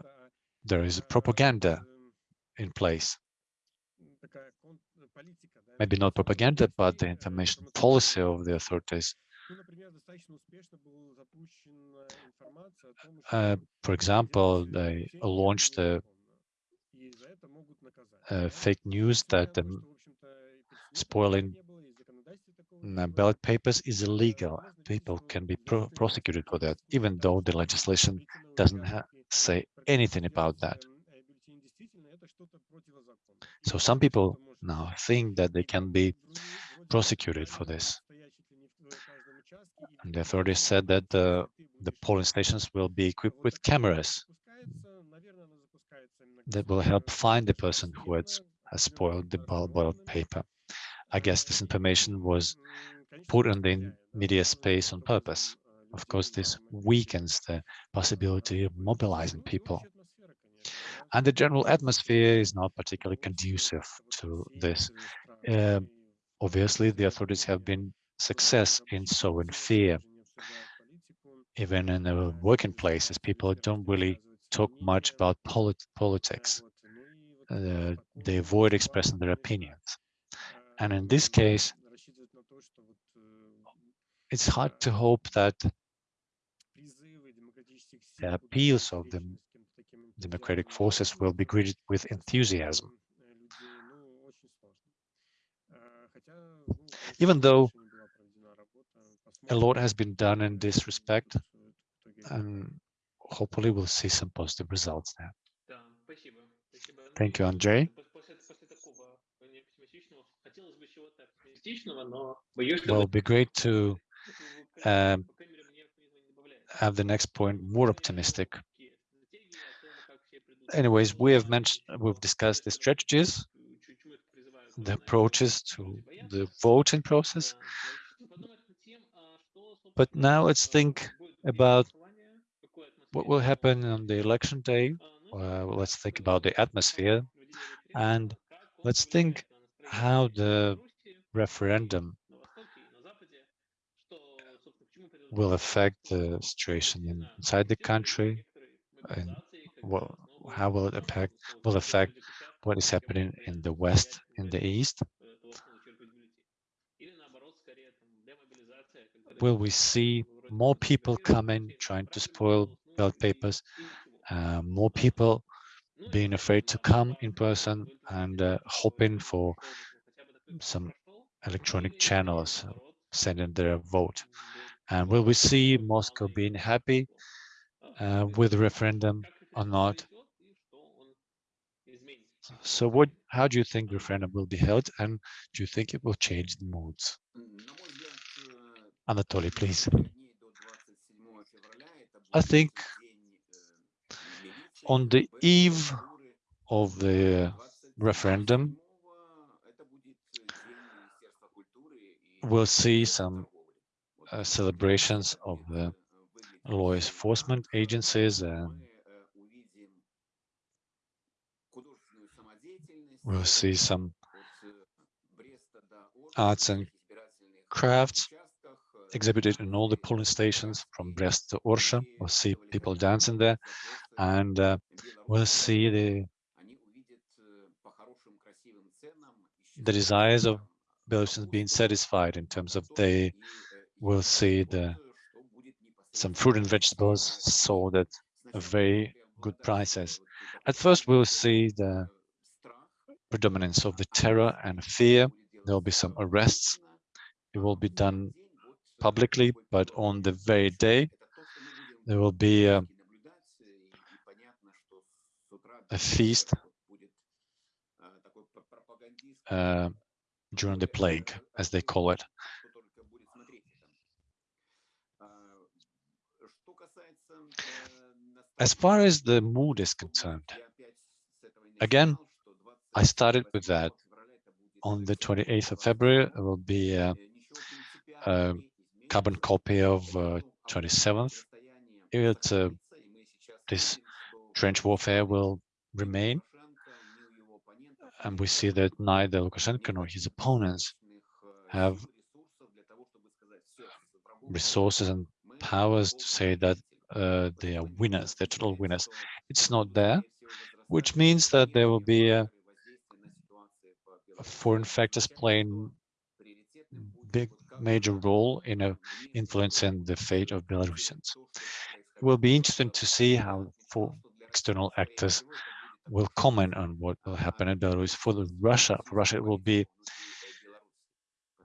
there is propaganda in place. Maybe not propaganda, but the information policy of the authorities. Uh, for example, they launched a, a fake news that um, spoiling ballot papers is illegal. People can be pro prosecuted for that, even though the legislation doesn't say anything about that. So some people now think that they can be prosecuted for this. The authorities said that the, the polling stations will be equipped with cameras that will help find the person who has, has spoiled the ballot paper. I guess this information was put in the media space on purpose. Of course, this weakens the possibility of mobilizing people. And the general atmosphere is not particularly conducive to this. Uh, obviously, the authorities have been success in sowing fear. Even in the working places, people don't really talk much about polit politics. Uh, they avoid expressing their opinions. And in this case, it's hard to hope that the appeals of the democratic forces will be greeted with enthusiasm. Even though a lot has been done in this respect, and hopefully we'll see some positive results there. Thank you, Andrei. Well, it'd be great to um, at the next point more optimistic. Anyways, we have mentioned, we've discussed the strategies, the approaches to the voting process. But now let's think about what will happen on the election day. Uh, let's think about the atmosphere and let's think how the referendum will affect the situation inside the country and how will it affect will affect what is happening in the west in the east will we see more people coming trying to spoil ballot papers uh, more people being afraid to come in person and uh, hoping for some electronic channels sending their vote and will we see Moscow being happy uh, with the referendum or not? So what, how do you think referendum will be held and do you think it will change the moods? Anatoly, please. I think on the eve of the referendum, we'll see some uh, celebrations of the law enforcement agencies and we'll see some arts and crafts exhibited in all the polling stations from Brest to Orsha. We'll see people dancing there and uh, we'll see the the desires of Belarusians being satisfied in terms of they will see the some fruit and vegetables sold at very good prices. At first, we'll see the predominance of the terror and fear. There will be some arrests. It will be done publicly, but on the very day, there will be a, a feast uh, during the plague, as they call it. As far as the mood is concerned, again, I started with that. On the 28th of February, will be a, a carbon copy of uh, 27th. It, uh, this trench warfare will remain. And we see that neither Lukashenko nor his opponents have resources and powers to say that uh, they are winners, they're total winners. It's not there, which means that there will be a, a foreign factors playing big major role in a, influencing the fate of Belarusians. It will be interesting to see how for external actors will comment on what will happen in Belarus. For the Russia, for Russia, it will be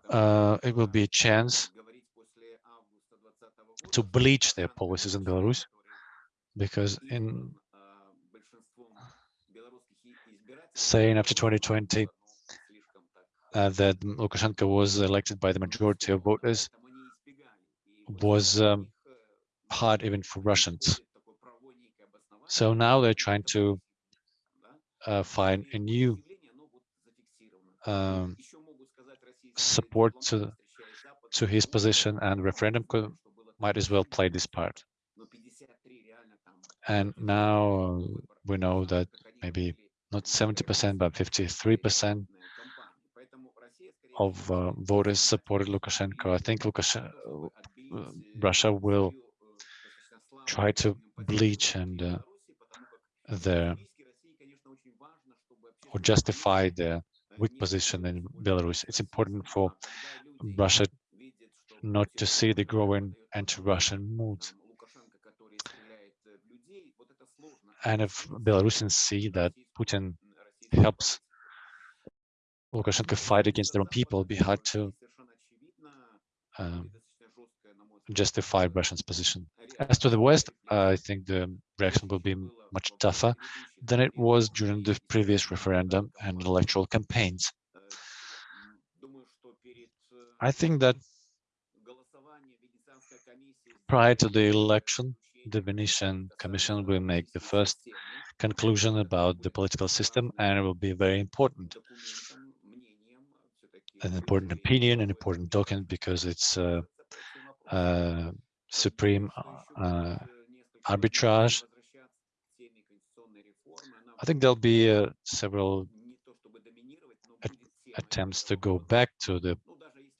uh, it will be a chance to bleach their policies in Belarus, because in saying after 2020 uh, that Lukashenko was elected by the majority of voters was um, hard even for Russians. So now they're trying to uh, find a new um, support to to his position and referendum could might as well play this part. And now we know that maybe not 70%, but 53% of uh, voters supported Lukashenko. I think Lukashenko, uh, Russia will try to bleach and uh, or justify their weak position in Belarus. It's important for Russia not to see the growing anti-Russian mood. And if Belarusians see that Putin helps Lukashenko fight against their own people, it'd be hard to um, justify Russia's position. As to the West, I think the reaction will be much tougher than it was during the previous referendum and electoral campaigns. I think that prior to the election, the Venetian Commission will make the first conclusion about the political system, and it will be very important, an important opinion, an important document, because it's uh, uh, supreme uh, arbitrage. I think there'll be uh, several attempts to go back to the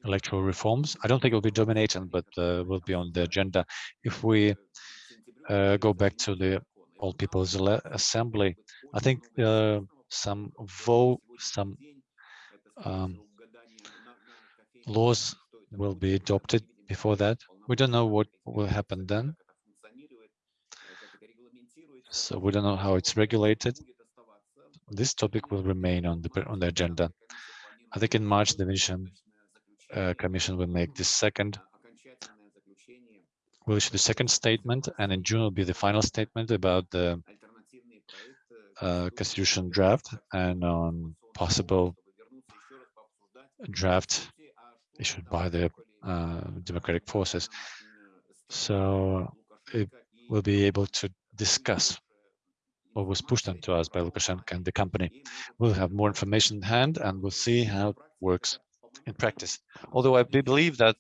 electoral reforms. I don't think it will be dominating, but uh, will be on the agenda. If we uh, go back to the All People's Assembly, I think uh, some vote, some um, laws will be adopted before that. We don't know what will happen then. So we don't know how it's regulated. This topic will remain on the on the agenda. I think in March the Venetian uh, Commission will make the second will issue the second statement, and in June will be the final statement about the uh, constitution draft and on possible draft issued by uh, the uh, democratic forces. So it will be able to discuss what was pushed onto us by Lukashenko and the company. We'll have more information in hand and we'll see how it works in practice. Although I believe that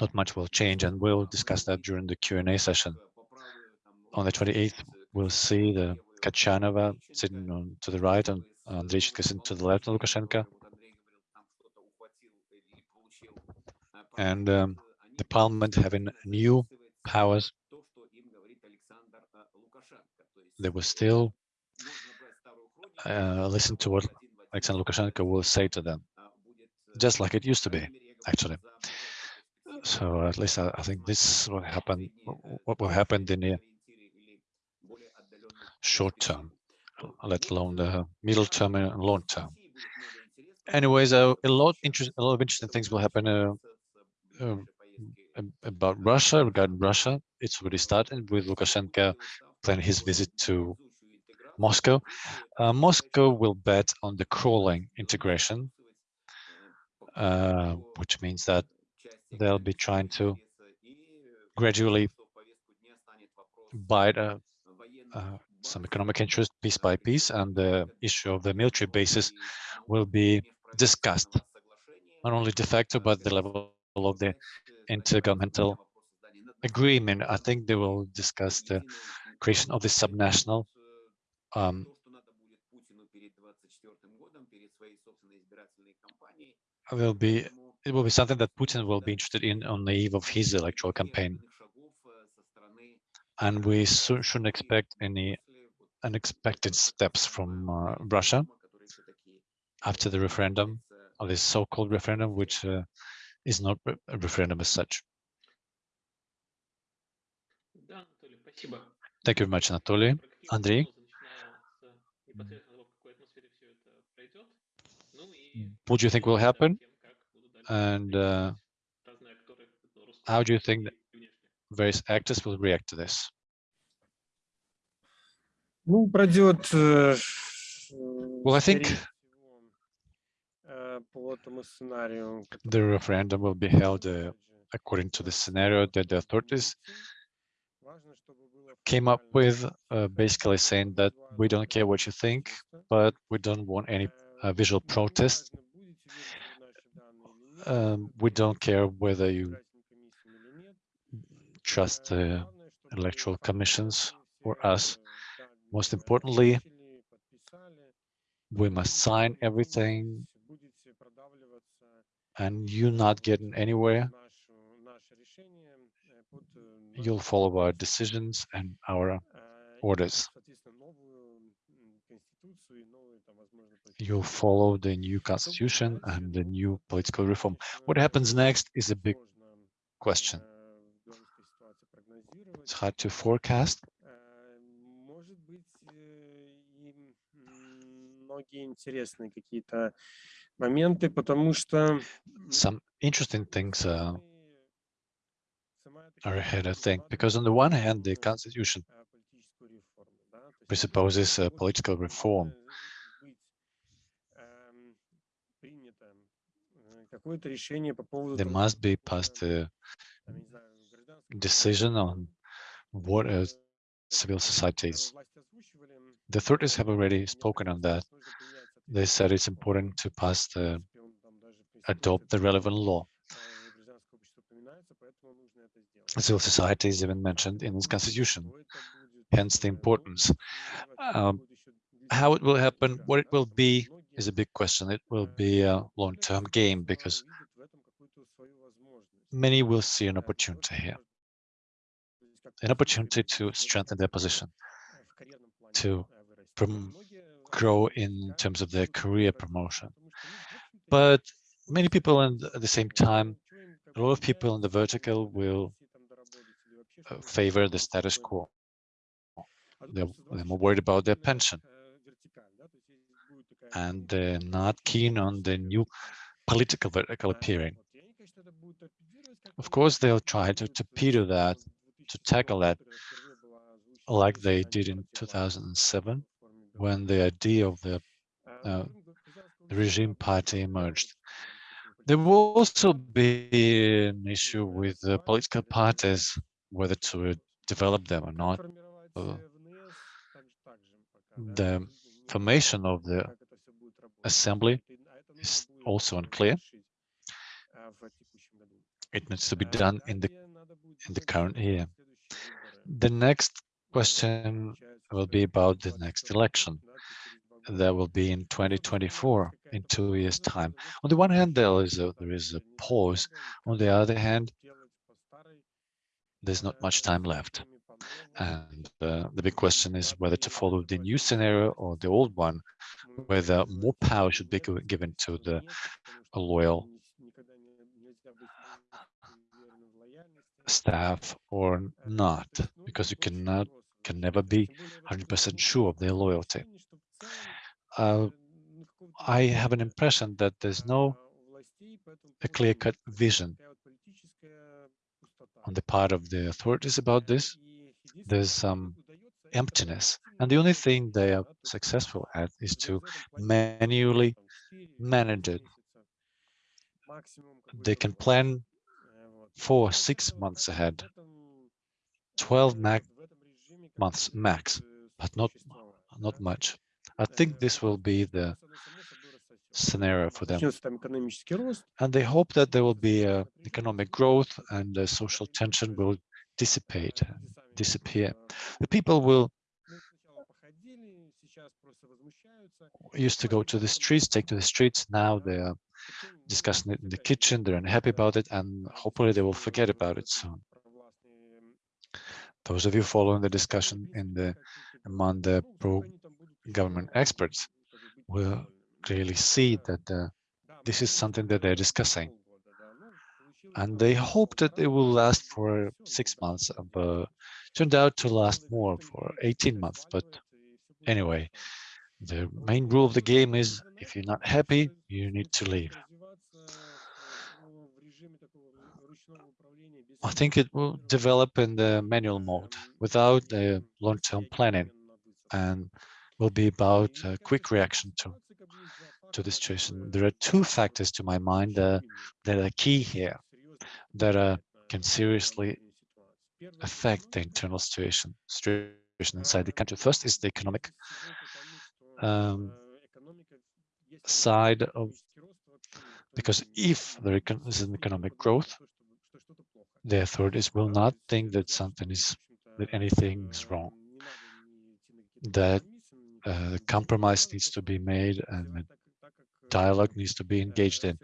not much will change and we'll discuss that during the Q&A session. On the 28th, we'll see the Kachanova sitting on to the right and Andrei sitting to the left of Lukashenko. And um, the parliament having new powers they will still uh, listen to what Alexander Lukashenko will say to them, just like it used to be, actually. So at least I, I think this is what happened, what will happen in the short term, let alone the middle term and long term. Anyways, uh, a lot a lot of interesting things will happen uh, uh, about Russia, regarding Russia. It's already started with Lukashenko planning his visit to Moscow. Uh, Moscow will bet on the crawling integration, uh, which means that they'll be trying to gradually bite uh, uh, some economic interest piece by piece, and the issue of the military bases will be discussed, not only de facto, but the level of the intergovernmental agreement. I think they will discuss the creation of the subnational um, will be it will be something that Putin will be interested in on the eve of his electoral campaign. And we shouldn't expect any unexpected steps from uh, Russia after the referendum, or this so-called referendum, which uh, is not a referendum as such. Thank you very much, Anatoly. Andrei, what do you think will happen? And uh, how do you think various actors will react to this? Э, well, I think the referendum will be held uh, according to the scenario that the authorities came up with, uh, basically saying that we don't care what you think, but we don't want any uh, visual protest. Um, we don't care whether you trust the electoral commissions or us. Most importantly, we must sign everything and you're not getting anywhere, you'll follow our decisions and our orders. You'll follow the new constitution and the new political reform. What happens next is a big question. It's hard to forecast Э, Может быть, э, и м, многие интересные какие-то моменты, потому что м, Some interesting things uh, мы- сама эта are ahead, I конституция think, because on the one hand, the предполагает constitution э, политическую реформу, да, то есть presupposes a вот political reform. должно быть эм, принято э, как какое-то решение по поводу there того, must be э, passed a там, я не знаю, гражданского decision on what uh, civil общества. societies. Власти озвучивали, м, The authorities have already мне spoken on кажется, that. they said it's important to pass the, adopt the relevant law. Civil society is even mentioned in its constitution, hence the importance. Um, how it will happen, what it will be, is a big question. It will be a long-term game because many will see an opportunity here, an opportunity to strengthen their position, to promote grow in terms of their career promotion. But many people and at the same time, a lot of people in the vertical will uh, favor the status quo. They're, they're more worried about their pension. And they're not keen on the new political vertical appearing. Of course, they'll try to torpedo that, to tackle that, like they did in 2007 when the idea of the uh, regime party emerged. There will also be an issue with the political parties, whether to develop them or not. Uh, the formation of the assembly is also unclear. It needs to be done in the in the current year. The next question will be about the next election. That will be in 2024 in two years time. On the one hand there is a there is a pause. On the other hand there's not much time left. And uh, the big question is whether to follow the new scenario or the old one whether more power should be given to the loyal staff or not because you cannot can never be 100% sure of their loyalty. Uh, I have an impression that there's no a clear-cut vision on the part of the authorities about this. There's some emptiness, and the only thing they are successful at is to manually manage it. They can plan for six months ahead, 12 months max, but not not much. I think this will be the scenario for them. And they hope that there will be uh, economic growth and uh, social tension will dissipate, disappear. The people will used to go to the streets, take to the streets. Now they are discussing it in the kitchen. They're unhappy about it, and hopefully they will forget about it soon those of you following the discussion in the among the pro-government experts will clearly see that uh, this is something that they're discussing. And they hope that it will last for six months, uh, but turned out to last more for 18 months. But anyway, the main rule of the game is if you're not happy, you need to leave. I think it will develop in the manual mode without the long-term planning and will be about quick reaction to to the situation. There are two factors to my mind uh, that are key here that uh, can seriously affect the internal situation, situation inside the country. First is the economic um, side of because if there is an economic growth, the authorities will not think that something is, that anything is wrong, that uh, compromise needs to be made and dialogue needs to be engaged in.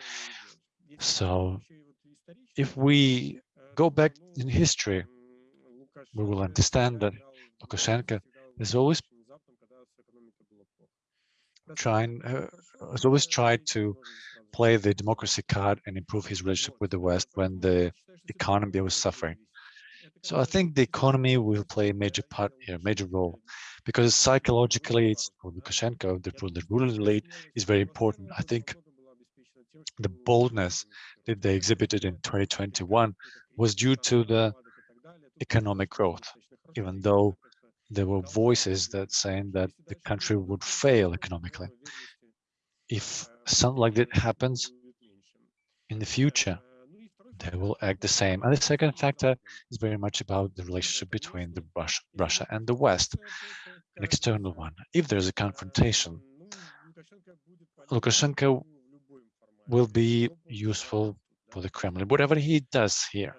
So if we go back in history, we will understand that Lukashenko has always trying, uh, has always tried to play the democracy card and improve his relationship with the West when the economy was suffering. So I think the economy will play a major part, a major role, because psychologically, it's, for Lukashenko, the, the ruling elite, is very important. I think the boldness that they exhibited in 2021 was due to the economic growth, even though there were voices that saying that the country would fail economically if something like that happens in the future, they will act the same. And the second factor is very much about the relationship between the Russia, Russia and the West, an external one. If there's a confrontation, Lukashenko will be useful for the Kremlin, whatever he does here.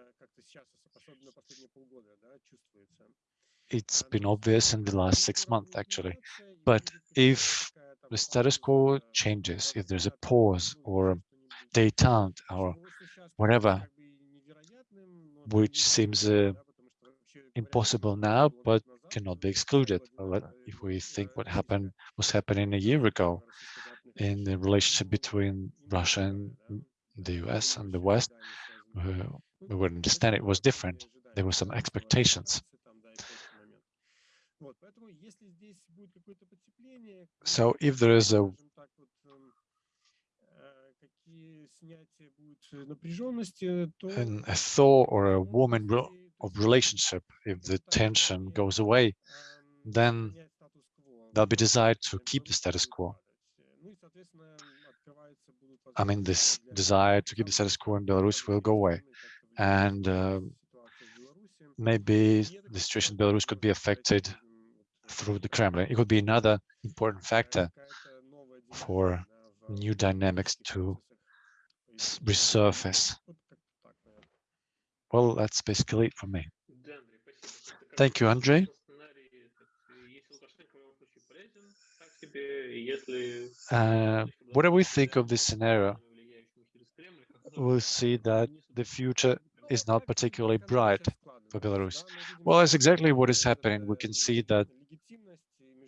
It's been obvious in the last six months, actually. But if the status quo changes. If there's a pause or a detente or whatever, which seems uh, impossible now, but cannot be excluded. If we think what happened was happening a year ago in the relationship between Russia and the US and the West, uh, we would understand it was different. There were some expectations. So if there is a and a thaw or a warming of relationship, if the tension goes away, then there'll be desire to keep the status quo. I mean, this desire to keep the status quo in Belarus will go away. And uh, maybe the situation in Belarus could be affected through the Kremlin. It could be another important factor for new dynamics to resurface. Well, that's basically it for me. Thank you, Andrei. Uh, what do we think of this scenario? We'll see that the future is not particularly bright for Belarus. Well, that's exactly what is happening. We can see that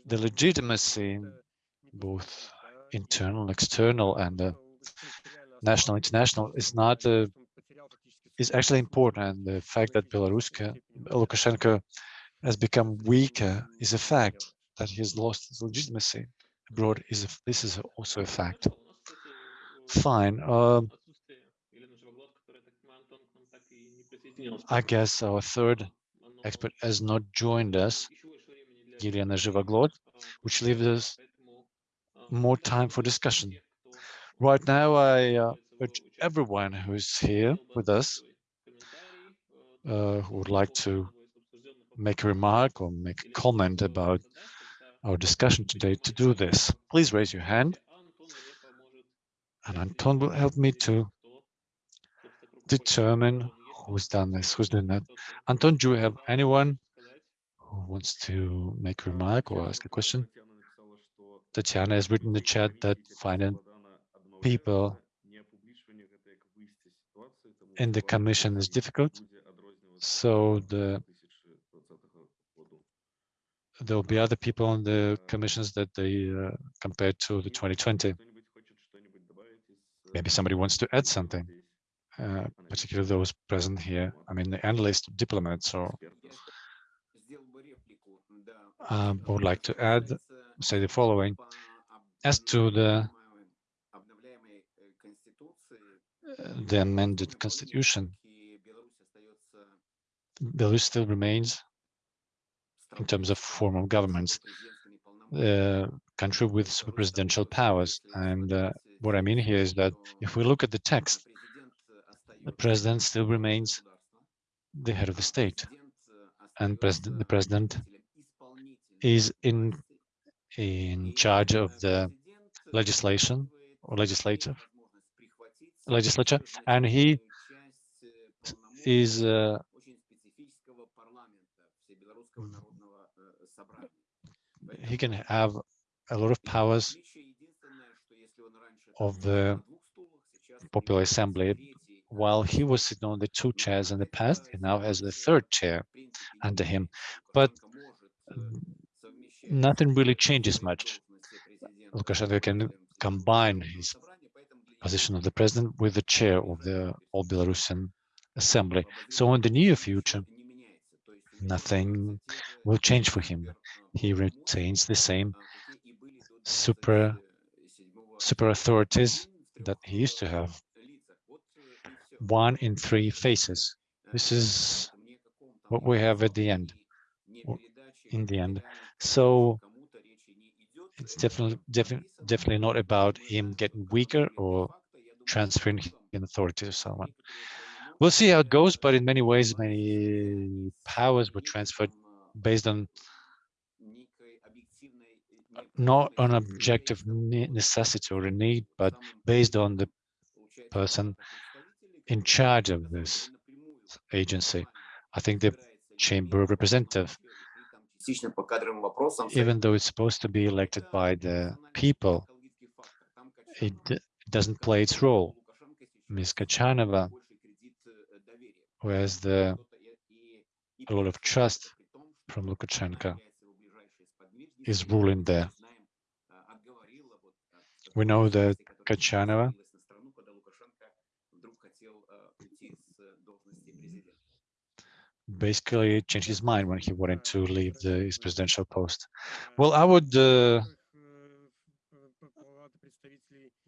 the legitimacy, both internal, external, and uh, national, international, is not uh, is actually important, and the fact that Belaruska, Lukashenko has become weaker is a fact. That he has lost his legitimacy abroad is a, this is also a fact. Fine. Uh, I guess our third expert has not joined us. Елена дискуссии, Живоглот, а, which появляется, leaves us поэтому, а, more сейчас time for просим discussion. тех, кто, Right now, I uh, является urge участником everyone who's here хотел бы with us, озвучить свой комментарий, э, uh, who would like to одного из обсужденных make a вопросов, remark or make a или comment кто-то about задаст, тогда our discussion today to do this. Please raise your hand and Anton will help me to determine who's done this, who's doing that. Anton, do you have anyone who wants to make a remark or ask a question? Tatiana has written in the chat that finding people in the commission is difficult. So the there will be other people on the commissions that they uh, compared to the 2020. Maybe somebody wants to add something, uh, particularly those present here. I mean, the analysts, diplomats, or um, would like to add, say the following. As to the, uh, the amended constitution, Belarus still remains, in terms of form of governments, a country with super presidential powers. And uh, what I mean here is that if we look at the text, the president still remains the head of the state, and president, the president is in in charge of the legislation or legislative legislature, and he is uh, he can have a lot of powers of the Popular Assembly. While he was sitting on the two chairs in the past, he now has the third chair under him. But nothing really changes much. Lukashenko can combine his position of the president with the chair of the All Belarusian Assembly. So in the near future, nothing will change for him. He retains the same super super authorities that he used to have. One in three faces. This is what we have at the end. In the end, so it's definitely definitely definitely not about him getting weaker or transferring in authority to someone. We'll see how it goes, but in many ways, many powers were transferred based on uh, not on objective necessity or a need, but based on the person in charge of this agency. I think the Chamber of Representatives, even though it's supposed to be elected by the people, it doesn't play its role. Ms. Kachanova, who has the a lot of trust from Lukashenko, is ruling there. We know that Kachanova basically changed his mind when he wanted to mm-hmm. leave the, his presidential post. Well, I would uh,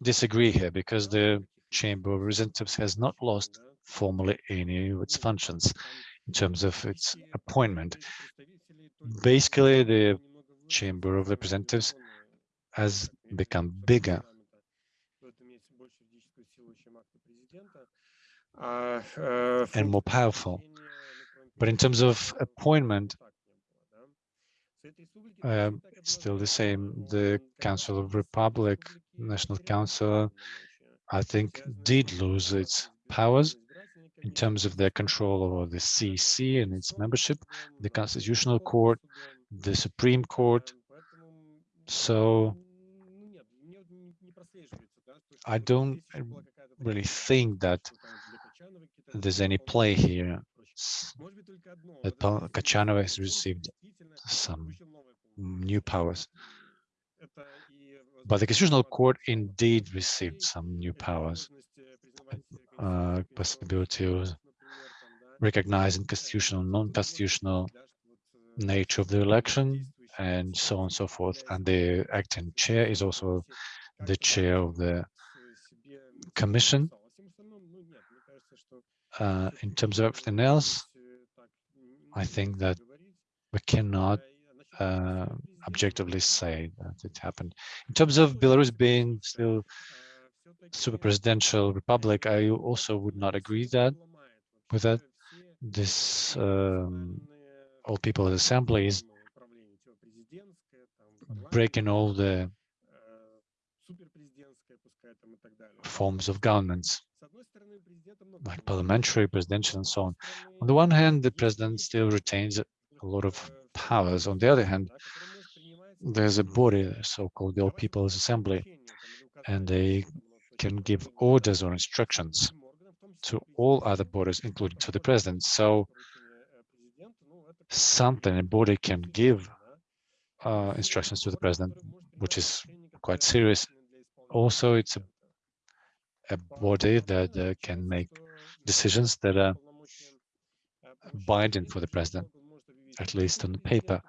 disagree here because the Chamber of Representatives has not lost formally any of its functions in terms of its appointment. Basically, the Chamber of Representatives has become bigger. Uh, uh, and more powerful. But in terms of appointment, um, still the same. The Council of Republic, National Council, I think, did lose its powers in terms of their control over the CC and its membership, the Constitutional Court, the Supreme Court. So I don't really think that there's any play here Kachanova has received some new powers. But the Constitutional Court indeed received some new powers, uh, possibility of recognizing constitutional, non-constitutional nature of the election, and so on and so forth. And the acting chair is also the chair of the commission. Uh, in terms of everything else, I think that we cannot uh, objectively say that it happened. In terms of Belarus being still super presidential republic, I also would not agree that with that. This um, all people assembly is breaking all the forms of governments, like parliamentary, presidential, and so on. On the one hand, the president still retains a lot of powers. On the other hand, there's a body, so-called the All People's Assembly, and they can give orders or instructions to all other bodies, including to the president. So something a body can give uh, instructions to the president, which is quite serious. Also, it's a, a body that uh, can make decisions that are binding for the president, at least on the paper.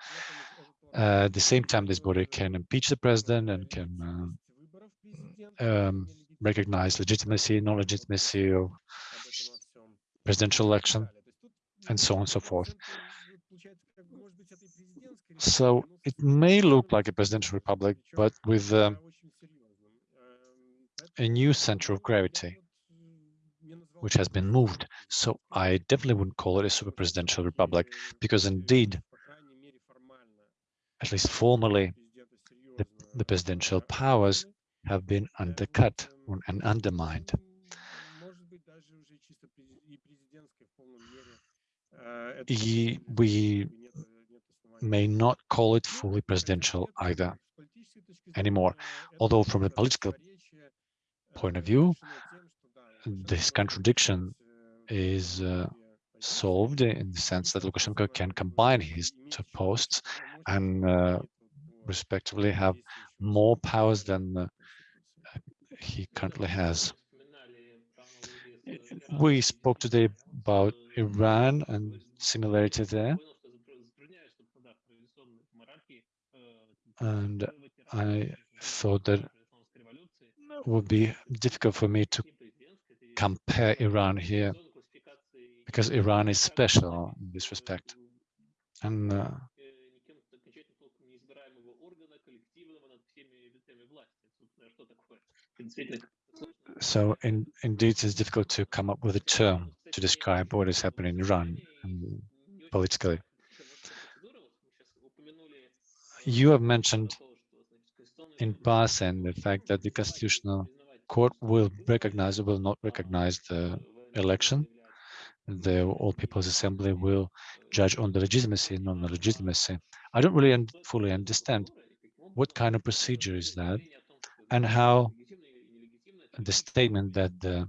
Uh, at the same time, this body can impeach the president and can uh, um, recognize legitimacy, non-legitimacy of presidential election, and so on and so forth. So it may look like a presidential republic, but with um, a new center of gravity, which has been moved. So I definitely wouldn't call it a super presidential republic, because indeed, at least formally, the, the presidential powers have been undercut and undermined. We may not call it fully presidential either anymore. Although from a political point of view, this contradiction is uh, solved in the sense that Lukashenko can combine his two posts and uh, respectively have more powers than uh, he currently has. We spoke today about Iran and similarity there. And I thought that would be difficult for me to compare Iran here because Iran is special in this respect. And uh, So in, indeed, it's difficult to come up with a term to describe what is happening in Iran um, politically. You have mentioned in passing the fact that the Constitutional Court will recognize or will not recognize the election. The All People's Assembly will judge on the legitimacy, and non legitimacy. I don't really un fully understand what kind of procedure is that and how the statement that the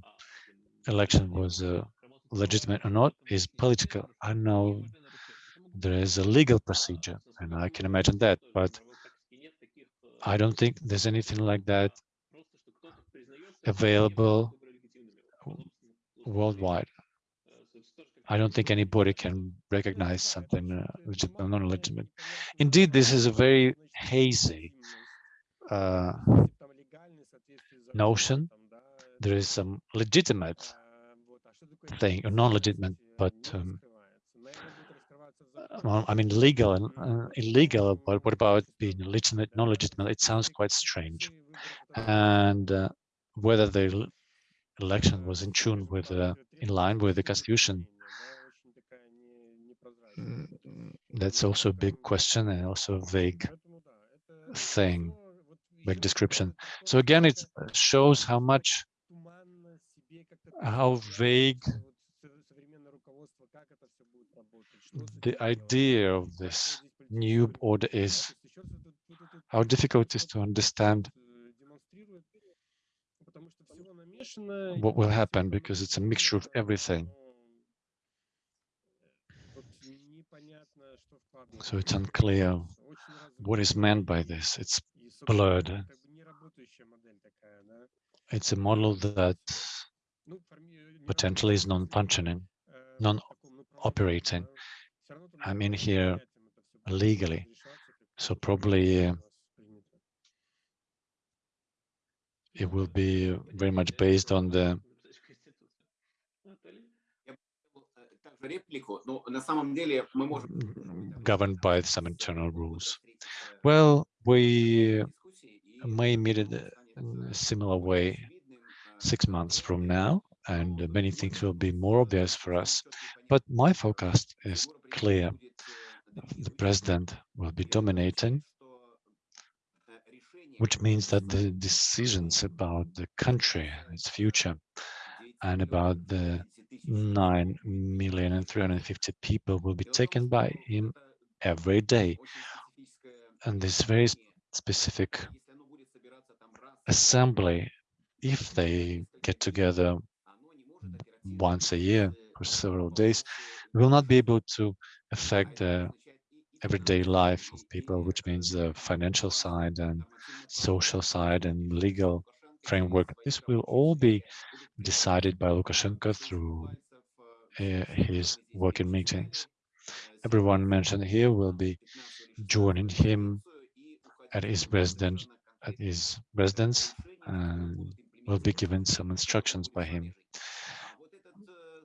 election was uh, legitimate or not is political. I know there is a legal procedure and I can imagine that, but I don't think there's anything like that available worldwide. I don't think anybody can recognize something uh, legitimate or non-legitimate. Indeed, this is a very hazy uh, notion. There is some legitimate thing, or non-legitimate, but um, well, I mean, legal and uh, illegal, but what about being legitimate, non-legitimate? It sounds quite strange. And uh, whether the election was in tune with, uh, in line with the constitution, mm, that's also a big question and also a vague thing, vague description. So again, it shows how much, how vague the idea of this new order is, how difficult it is to understand what will happen because it's a mixture of everything. So it's unclear what is meant by this. It's blurred. It's a model that potentially is non-functioning, non-operating. I'm in here legally, so probably uh, it will be very much based on the governed by some internal rules. Well, we may meet it in a similar way six months from now, and many things will be more obvious for us. But my forecast is clear. The president will be dominating which means that the decisions about the country, its future, and about the 9 million and 350 people will be taken by him every day. And this very specific assembly, if they get together once a year for several days, will not be able to affect the everyday life of people, which means the financial side and social side and legal framework. This will all be decided by Lukashenko through uh, his working meetings. Everyone mentioned here will be joining him at his residence, at his residence, and will be given some instructions by him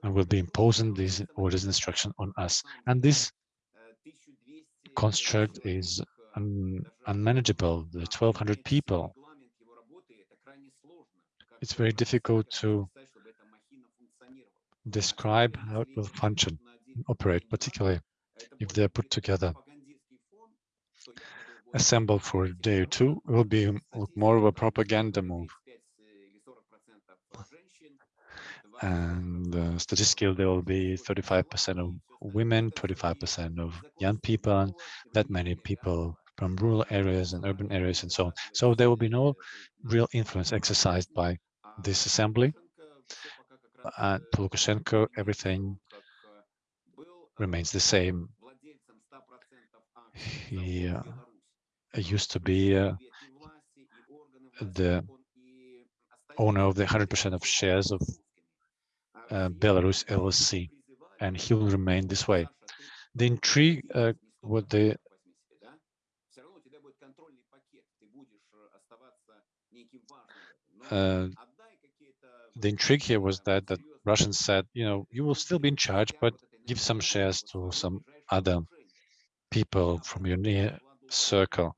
and will be imposing these orders and instruction on us. And this construct is un unmanageable, the 1200 people. It's very difficult to describe how it will function, and operate, particularly if they're put together. Assembled for a day or two will be more of a propaganda move. And uh, statistically, there will be 35% of women, 25% of young people, and that many people from rural areas and urban areas and so on. So there will be no real influence exercised by this assembly. And for Lukashenko, everything remains the same. He uh, used to be uh, the owner of the 100% of shares of uh, Belarus LSC, and he will remain this way. The intrigue, uh, what the uh, the intrigue here was that that Russians said, you know, you will still be in charge, but give some shares to some other people from your near circle.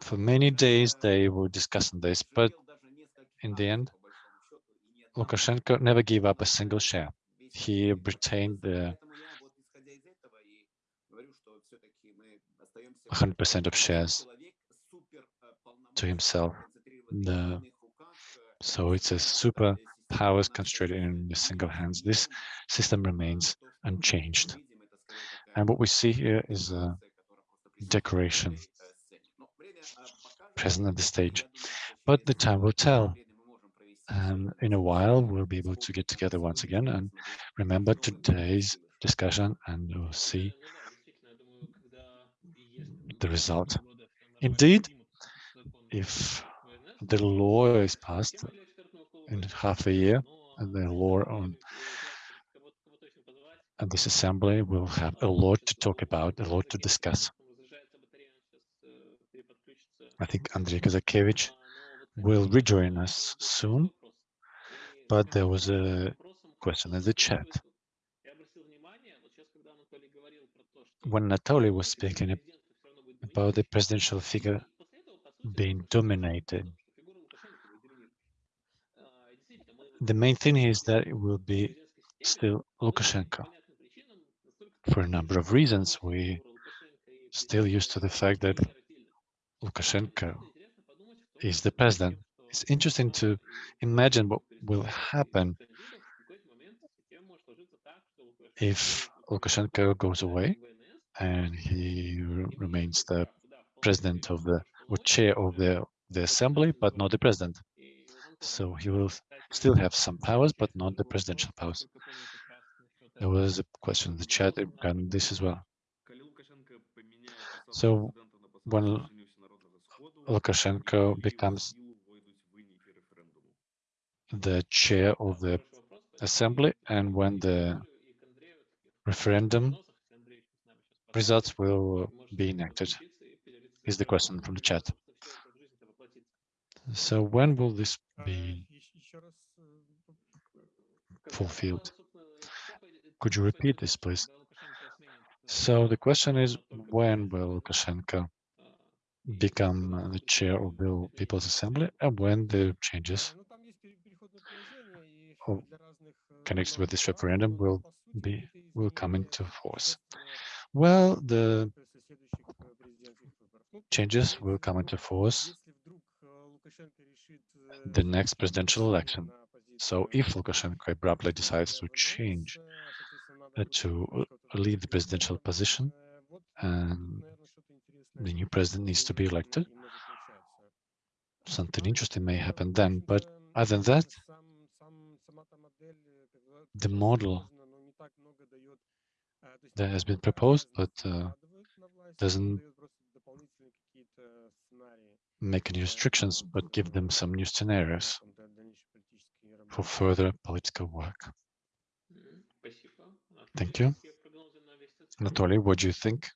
For many days, they were discussing this, but in uh, the end, Lukashenko never gave up a single share. He retained the 100% of shares to himself. The, so it's a super powers concentrated in the single hands. This system remains unchanged. And what we see here is a decoration present at the stage. But the time will tell. And in a while, we'll be able to get together once again and remember today's discussion and we'll see the result. Indeed, if the law is passed in half a year, and the law on and this assembly will have a lot to talk about, a lot to discuss. I think Andrei Kazakevich will rejoin us soon, but there was a question in the chat. When Anatoly was speaking about the presidential figure being dominated, the main thing is that it will be still Lukashenko. For a number of reasons, we still used to the fact that Lukashenko is the president. It's interesting to imagine what will happen if Lukashenko goes away and he remains the president of the or chair of the the assembly, but not the president. So he will still have some powers, but not the presidential powers. There was a question in the chat regarding this as well. So when Lukashenko becomes the chair of the assembly and when the referendum results will be enacted is the question from the chat. So when will this be fulfilled? Could you repeat this, please? So the question is, when will Lukashenko become the chair of the People's Assembly and when the changes connected with this referendum will be will come into force? Well, the changes will come into force the next presidential election. So if Lukashenko abruptly decides to change, uh, to uh, leave the presidential position, and the new president needs to be elected, something interesting may happen then. But other than that, the model that has been proposed, but uh, doesn't make any restrictions, but give them some new scenarios for further political work. Thank you. Anatoly, what do you think?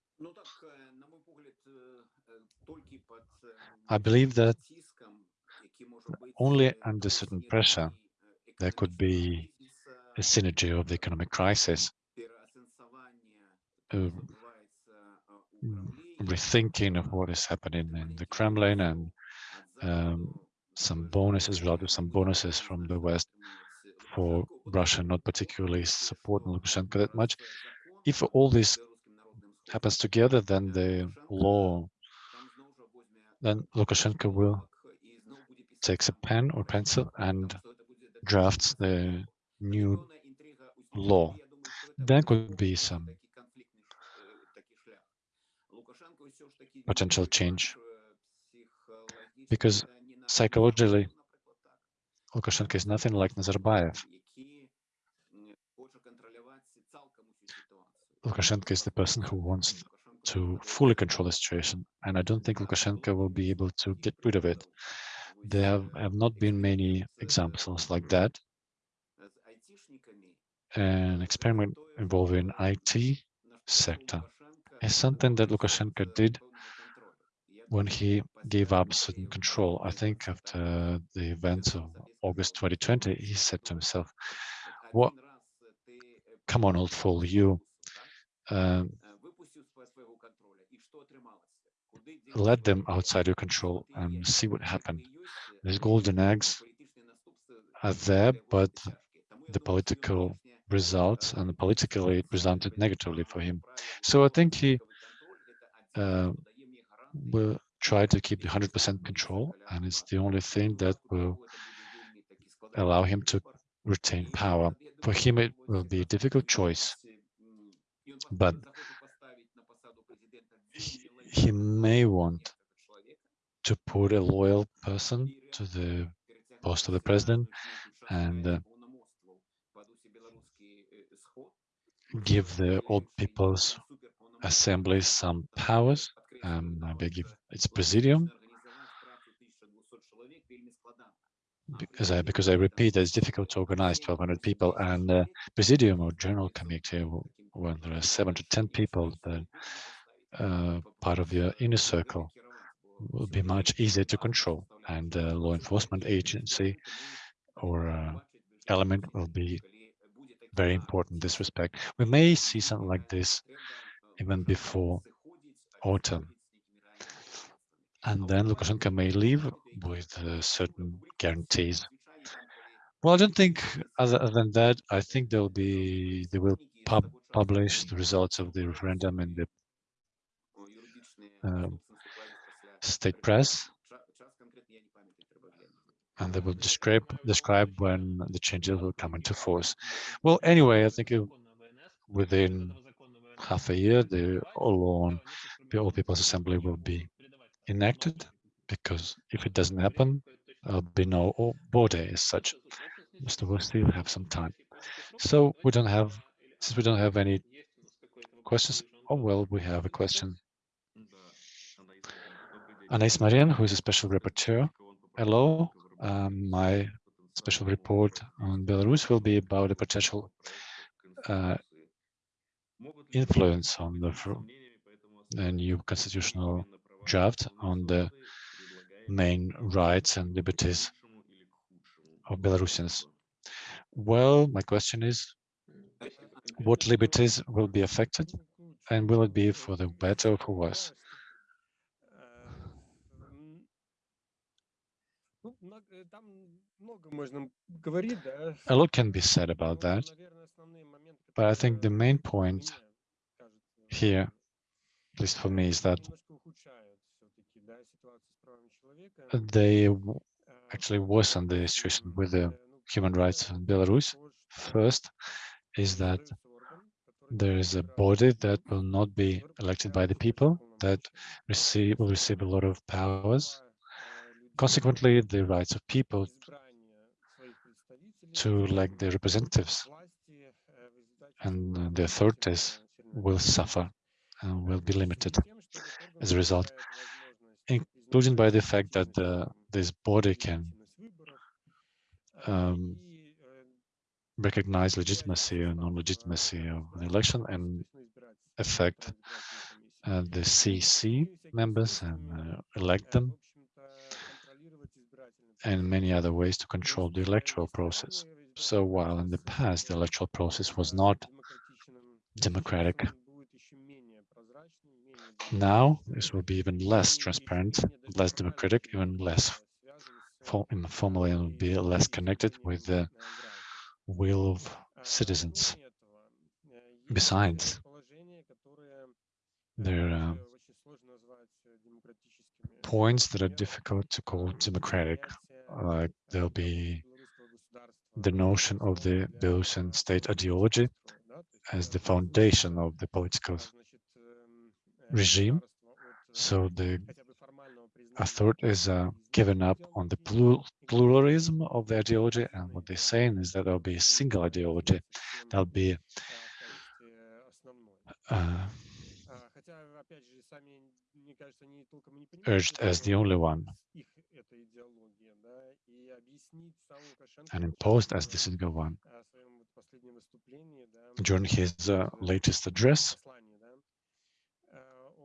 I believe that only under certain pressure there could be a synergy of the economic crisis, a rethinking of what is happening in the Kremlin and um, some bonuses, rather some bonuses from the West for Russia not particularly supporting Lukashenko that much. If all this happens together, then the law, then Lukashenko will takes a pen or pencil and drafts the new law. There could be some potential change because psychologically, Lukashenko is nothing like Nazarbayev. Lukashenko is the person who wants to fully control the situation, and I don't think Lukashenko will be able to get rid of it. There have, have not been many examples like that. An experiment involving IT sector is something that Lukashenko did when he gave up certain control. I think after the events of August 2020, he said to himself, what, come on, old fool, you, um, let them outside your control and see what happened. These golden eggs are there, but the political results and politically it presented negatively for him. So I think he uh, will try to keep the 100% control, and it's the only thing that will allow him to retain power. For him, it will be a difficult choice, but he, may want to put a loyal person to the post of the president and uh, give the old people's assembly some powers and maybe give its presidium. Because I because I repeat it's difficult to organize 1200 people and uh, presidium or general committee when there are seven to ten people that uh, part of your inner circle will be much easier to control and uh, law enforcement agency or uh, element will be very important in this respect. We may see something like this even before autumn. And then Lukashenko may leave with uh, certain guarantees. Well, I don't think other than that, I think there'll be, they will pub publish the results of the referendum in the um, state press and they will describe describe when the changes will come into force. Well, anyway, I think within half a year, the all the All People's Assembly will be enacted because if it doesn't happen, there'll be no border as such. Mr. we still have some time. So we don't have, since we don't have any questions, oh well, we have a question. Anais Marin, who is a special rapporteur. Hello, um, my special report on Belarus will be about the potential uh, influence on the, the new constitutional draft on the main rights and liberties of Belarusians. Well, my question is, what liberties will be affected and will it be for the better or for worse? A lot can be said about that, but I think the main point here, at least for me, is that they actually worsen the situation with the human rights in Belarus. First is that there is a body that will not be elected by the people, that receive will receive a lot of powers Consequently, the rights of people to elect their representatives and the authorities will suffer and will be limited as a result, including by the fact that the, this body can um, recognize legitimacy or non-legitimacy of an election and affect uh, the CC members and uh, elect them and many other ways to control the electoral process. So while in the past the electoral process was not democratic, now this will be even less transparent, less democratic, even less informally and be less connected with the will of citizens. Besides, there are points that are difficult to call democratic, like there'll be the notion of the Belarusian state ideology as the foundation of the political regime. So the authorities are given up on the pluralism of the ideology, and what they're saying is that there'll be a single ideology. There'll be uh, urged э, э, as the only one and imposed as the single one. During his uh, latest address,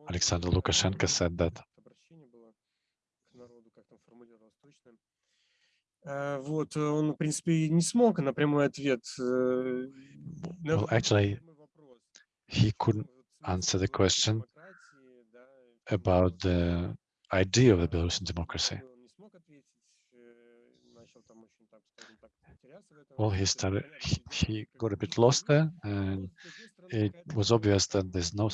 Alexander Lukashenko said that. Well, actually, he couldn't answer the question about the idea of the Belarusian democracy. Well, he started, he, got a bit lost there, and it was obvious that there's no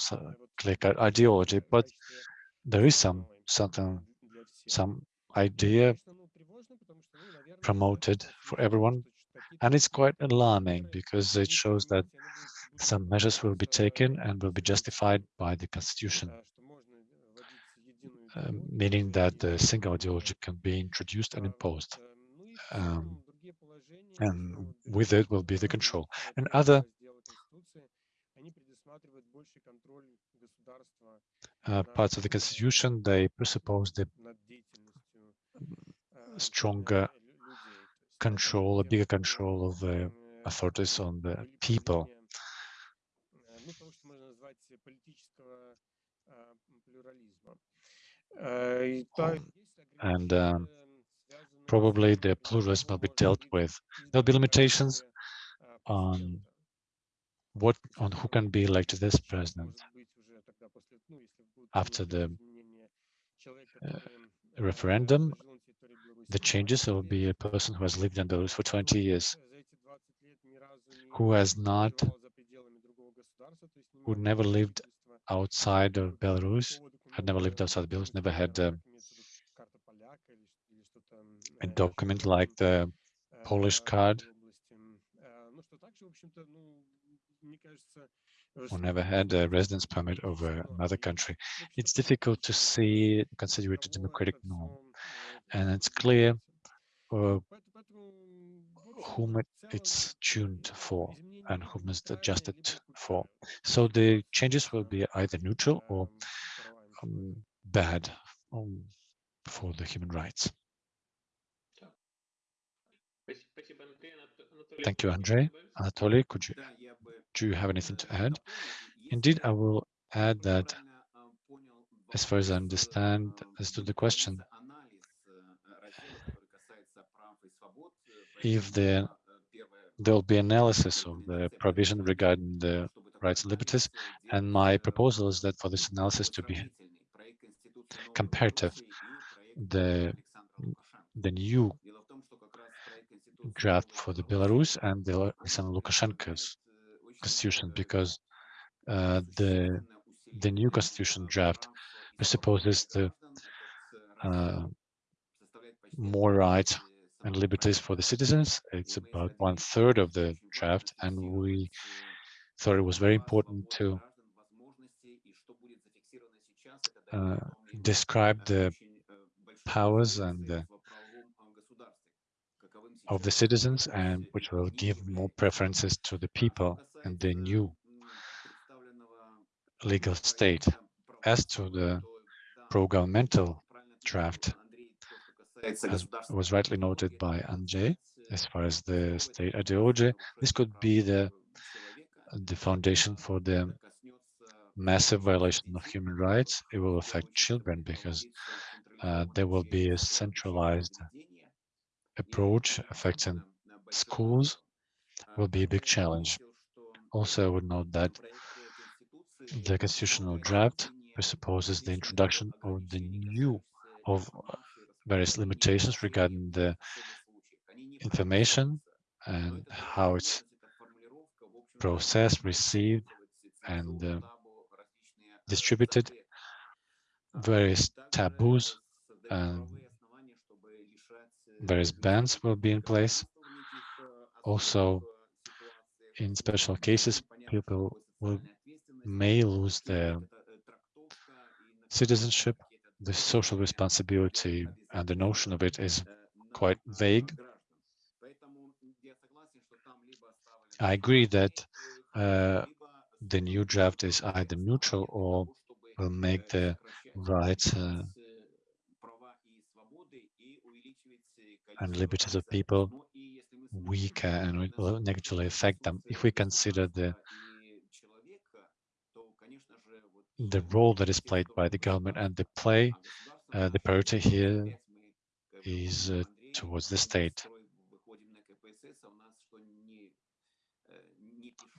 clear ideology, but there is some something, some idea promoted for everyone, and it's quite alarming because it shows that some measures will be taken and will be justified by the constitution. Um, meaning that the single ideology can be introduced and imposed. Um, and with it will be the control. And other uh, parts of the constitution, they presuppose the stronger control, a bigger control of the authorities on the people. Uh, and um, probably the pluralism will be dealt with. There'll be limitations on what on who can be elected as president after the uh, referendum. The changes will be a person who has lived in Belarus for 20 years, who has not, who never lived outside of Belarus, had never lived outside Belarus, never had um, a, uh, a document like the Polish card, or never had a residence permit over another country. It's difficult to see, consider it a democratic norm. And it's clear uh, whom it's tuned for and whom it's adjusted for. So the changes will be either neutral or um, bad um, for the human rights. Thank you, Andre. Anatoly, could you do you have anything to add? Indeed, I will add that as far as I understand as to the question, if there there'll be analysis of the provision regarding the rights and liberties. And my proposal is that for this analysis to be comparative, the, the new draft for the Belarus and the Alexander Lukashenko's constitution, because uh, the the new constitution draft presupposes the uh, more rights and liberties for the citizens. It's about one third of the draft, and we thought it was very important to uh, describe the powers and the, of the citizens and which will give more preferences to the people and the new legal state. As to the pro-governmental draft, as was rightly noted by Andrzej, as far as the state ideology, this could be the the foundation for the massive violation of human rights. It will affect children because uh, there will be a centralized approach affecting schools will be a big challenge. Also, I would note that the constitutional draft presupposes the introduction of the new of various limitations regarding the information and how it's processed, received, and uh, distributed various taboos and various bans will be in place. Also, in special cases, people will, may lose their citizenship. The social responsibility and the notion of it is quite vague. I agree that uh, the new draft is either neutral or will make the rights uh, and liberties of people weaker and it will negatively affect them. If we consider the the role that is played by the government and the play, uh, the priority here is uh, towards the state.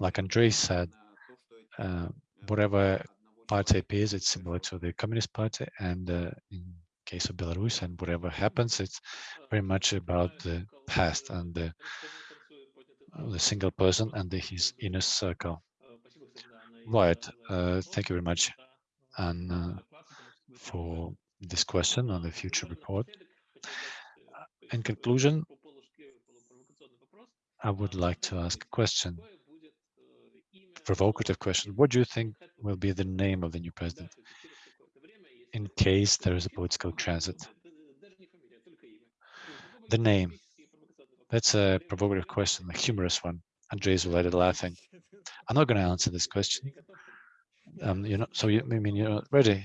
like Andrei said, uh, whatever party appears, it's similar to the Communist Party, and uh, in case of Belarus, and whatever happens, it's very much about the past and the, the single person and the, his inner circle. Right. Uh, thank you very much, and for this question on the future report. In conclusion, I would like to ask a question provocative question. What do you think will be the name of the new president in case there is a political transit? The name. That's a provocative question, a humorous one. Is already laughing. I'm not going to answer this question. Um, you know, so you I mean you're not ready.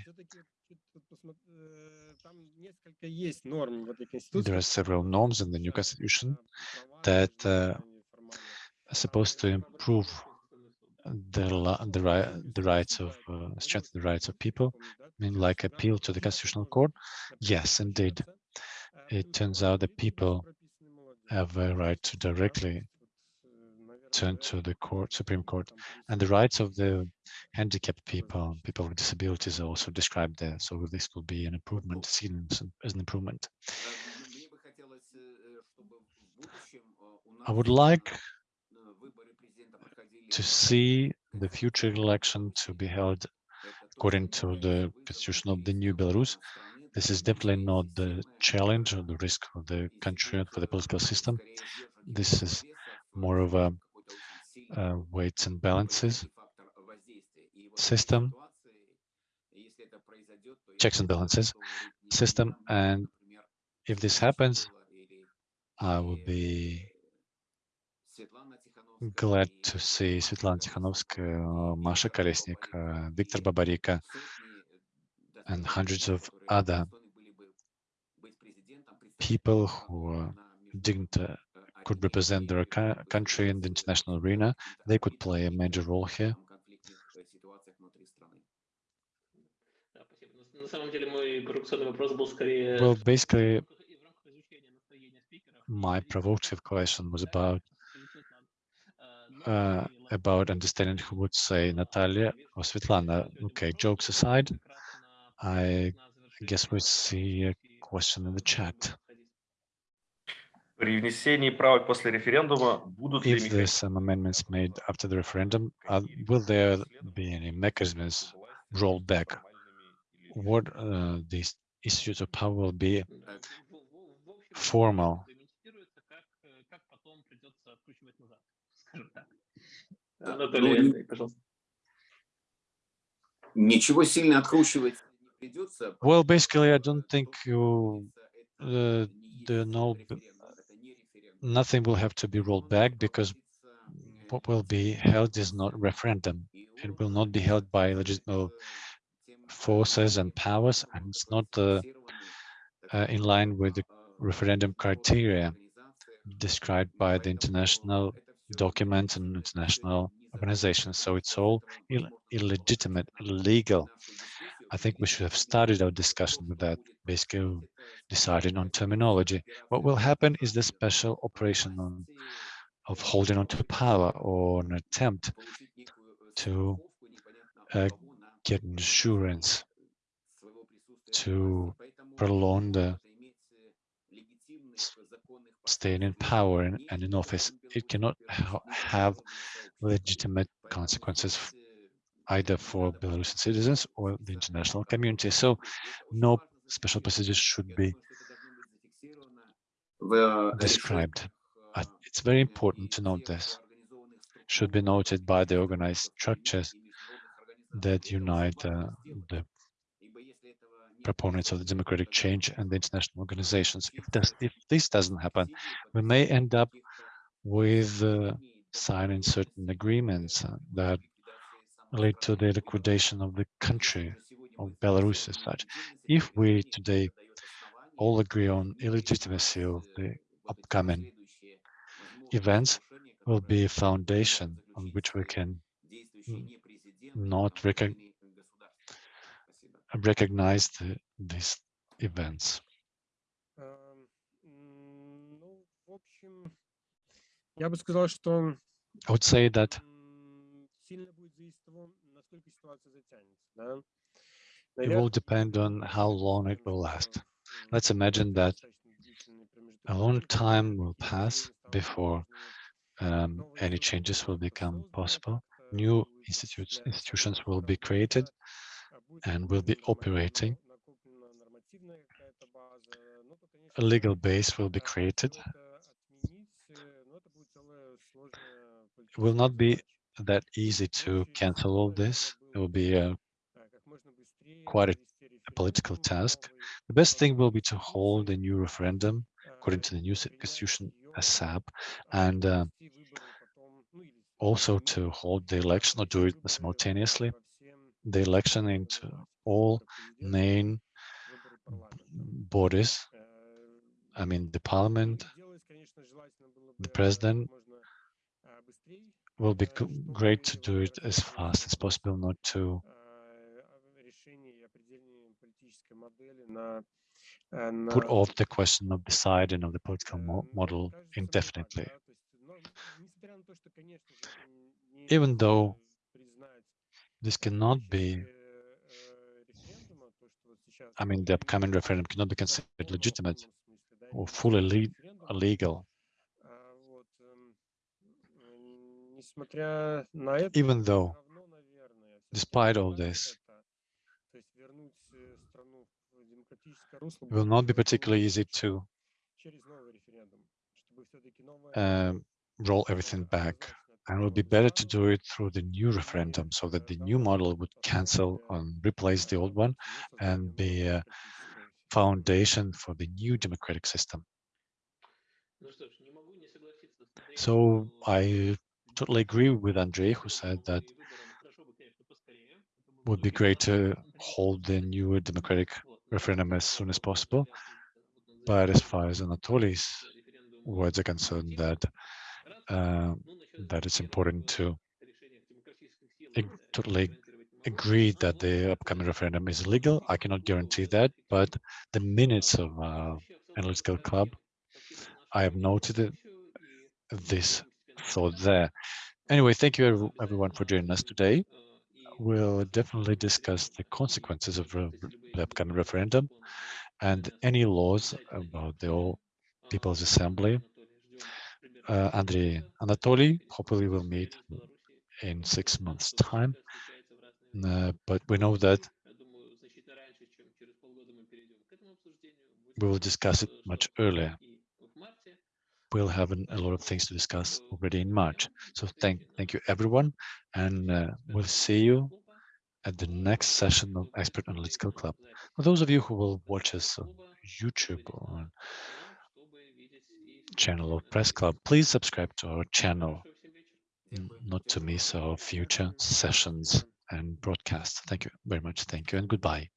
There are several norms in the new constitution that uh, are supposed to improve the the right the rights of uh, strengthen the rights of people. I mean like appeal to the constitutional court? Yes indeed. It turns out that people have a right to directly turn to the court supreme court. And the rights of the handicapped people people with disabilities are also described there. So this will be an improvement seen as an improvement. I would like to see the future election to be held according to the constitution of the new Belarus. This is definitely not the challenge or the risk for the country and for the political system. This is more of a, a weights and balances system, checks and balances system. And if this happens, I will be Glad to see Svetlana Tikhanovskaya, Masha Kolesnik, Viktor Babarika, and hundreds of other people who uh, didn't uh, could represent their country in the international arena. They could play a major role here. Well, basically, my provocative question was about uh, about understanding who would say Natalia or Svetlana. Okay, jokes aside, I guess we see a question in the chat. If there's some amendments made after the referendum, uh, will there be any mechanisms rolled back? What uh, these issues of power will be formal Да, Анатолий, ну, Андрей, пожалуйста. Ничего сильно откручивать не придется. Well, потому что basically, I то, don't что think you, говорится, это uh, не the есть no, референдум, это не референдум. nothing will have to be Он rolled будет back because проводиться, э, what will be held is not referendum. и It он will not be held by legitimate с тем forces and powers, and it's not uh, uh, in line with the referendum criteria described by the international documents and international organizations. So it's all Ill illegitimate, illegal. I think we should have started our discussion with that, basically deciding on terminology. What will happen is the special operation on, of holding on to power or an attempt to uh, get insurance to prolong the staying in power and, and in office. It cannot ha have legitimate consequences either for Belarusian citizens or the international community. So no special procedures should be described. I, it's very important to note this. Should be noted by the organized structures that unite uh, the proponents of the democratic change and the international organizations. If this, if this doesn't happen, we may end up with uh, signing certain agreements uh, that lead to the liquidation of the country, of Belarus as such. If we today all agree on illegitimacy of the upcoming events, will be a foundation on which we can not recog recognize the, these events. Ам, м, Ну, в общем, я бы сказал, что I would say that м, сильно будет будет зависеть от того, насколько ситуация затянется. Да? It Наверное, will depend on how long it will last. Let's imagine that a long time will pass before um, any changes will become possible. New institutes, institutions will be created and will be operating. A legal base will be created. It will not be that easy to cancel all this. It will be a, quite a, a political task. The best thing will be to hold a new referendum according to the new constitution ASAP and uh, also to hold the election or do it simultaneously the election into all main bodies. I mean the parliament the president will be great to do it as fast as possible not to put off the question of deciding of the political mo- model indefinitely. Even though this cannot be I mean, the upcoming referendum cannot be considered legitimate or fully le- legal, even though, despite all this, it will not be particularly easy to um, roll everything back. And it would be better to do it through the new referendum so that the new model would cancel and replace the old one and be a foundation for the new democratic system. So I totally agree with Andrei, who said that would be great to hold the new democratic referendum as soon as possible. But as far as Anatoly's words are concerned, that uh, that it's important to totally agree that the upcoming referendum is legal. I cannot guarantee that, but the minutes of uh, analytical club, I have noted this thought there. Anyway, thank you everyone for joining us today. We'll definitely discuss the consequences of the upcoming referendum and any laws about the All People's Assembly. Uh, Andrei Anatoly, hopefully we'll meet in six months' time. Uh, but we know that we will discuss it much earlier. We'll have an, a lot of things to discuss already in March. So thank thank you everyone, and uh, we'll see you at the next session of Expert Analytical Club. For those of you who will watch us on YouTube or on channel of Press Club, please subscribe to our channel, mm, not to miss our future sessions and broadcasts. Thank you very much. Thank you and goodbye.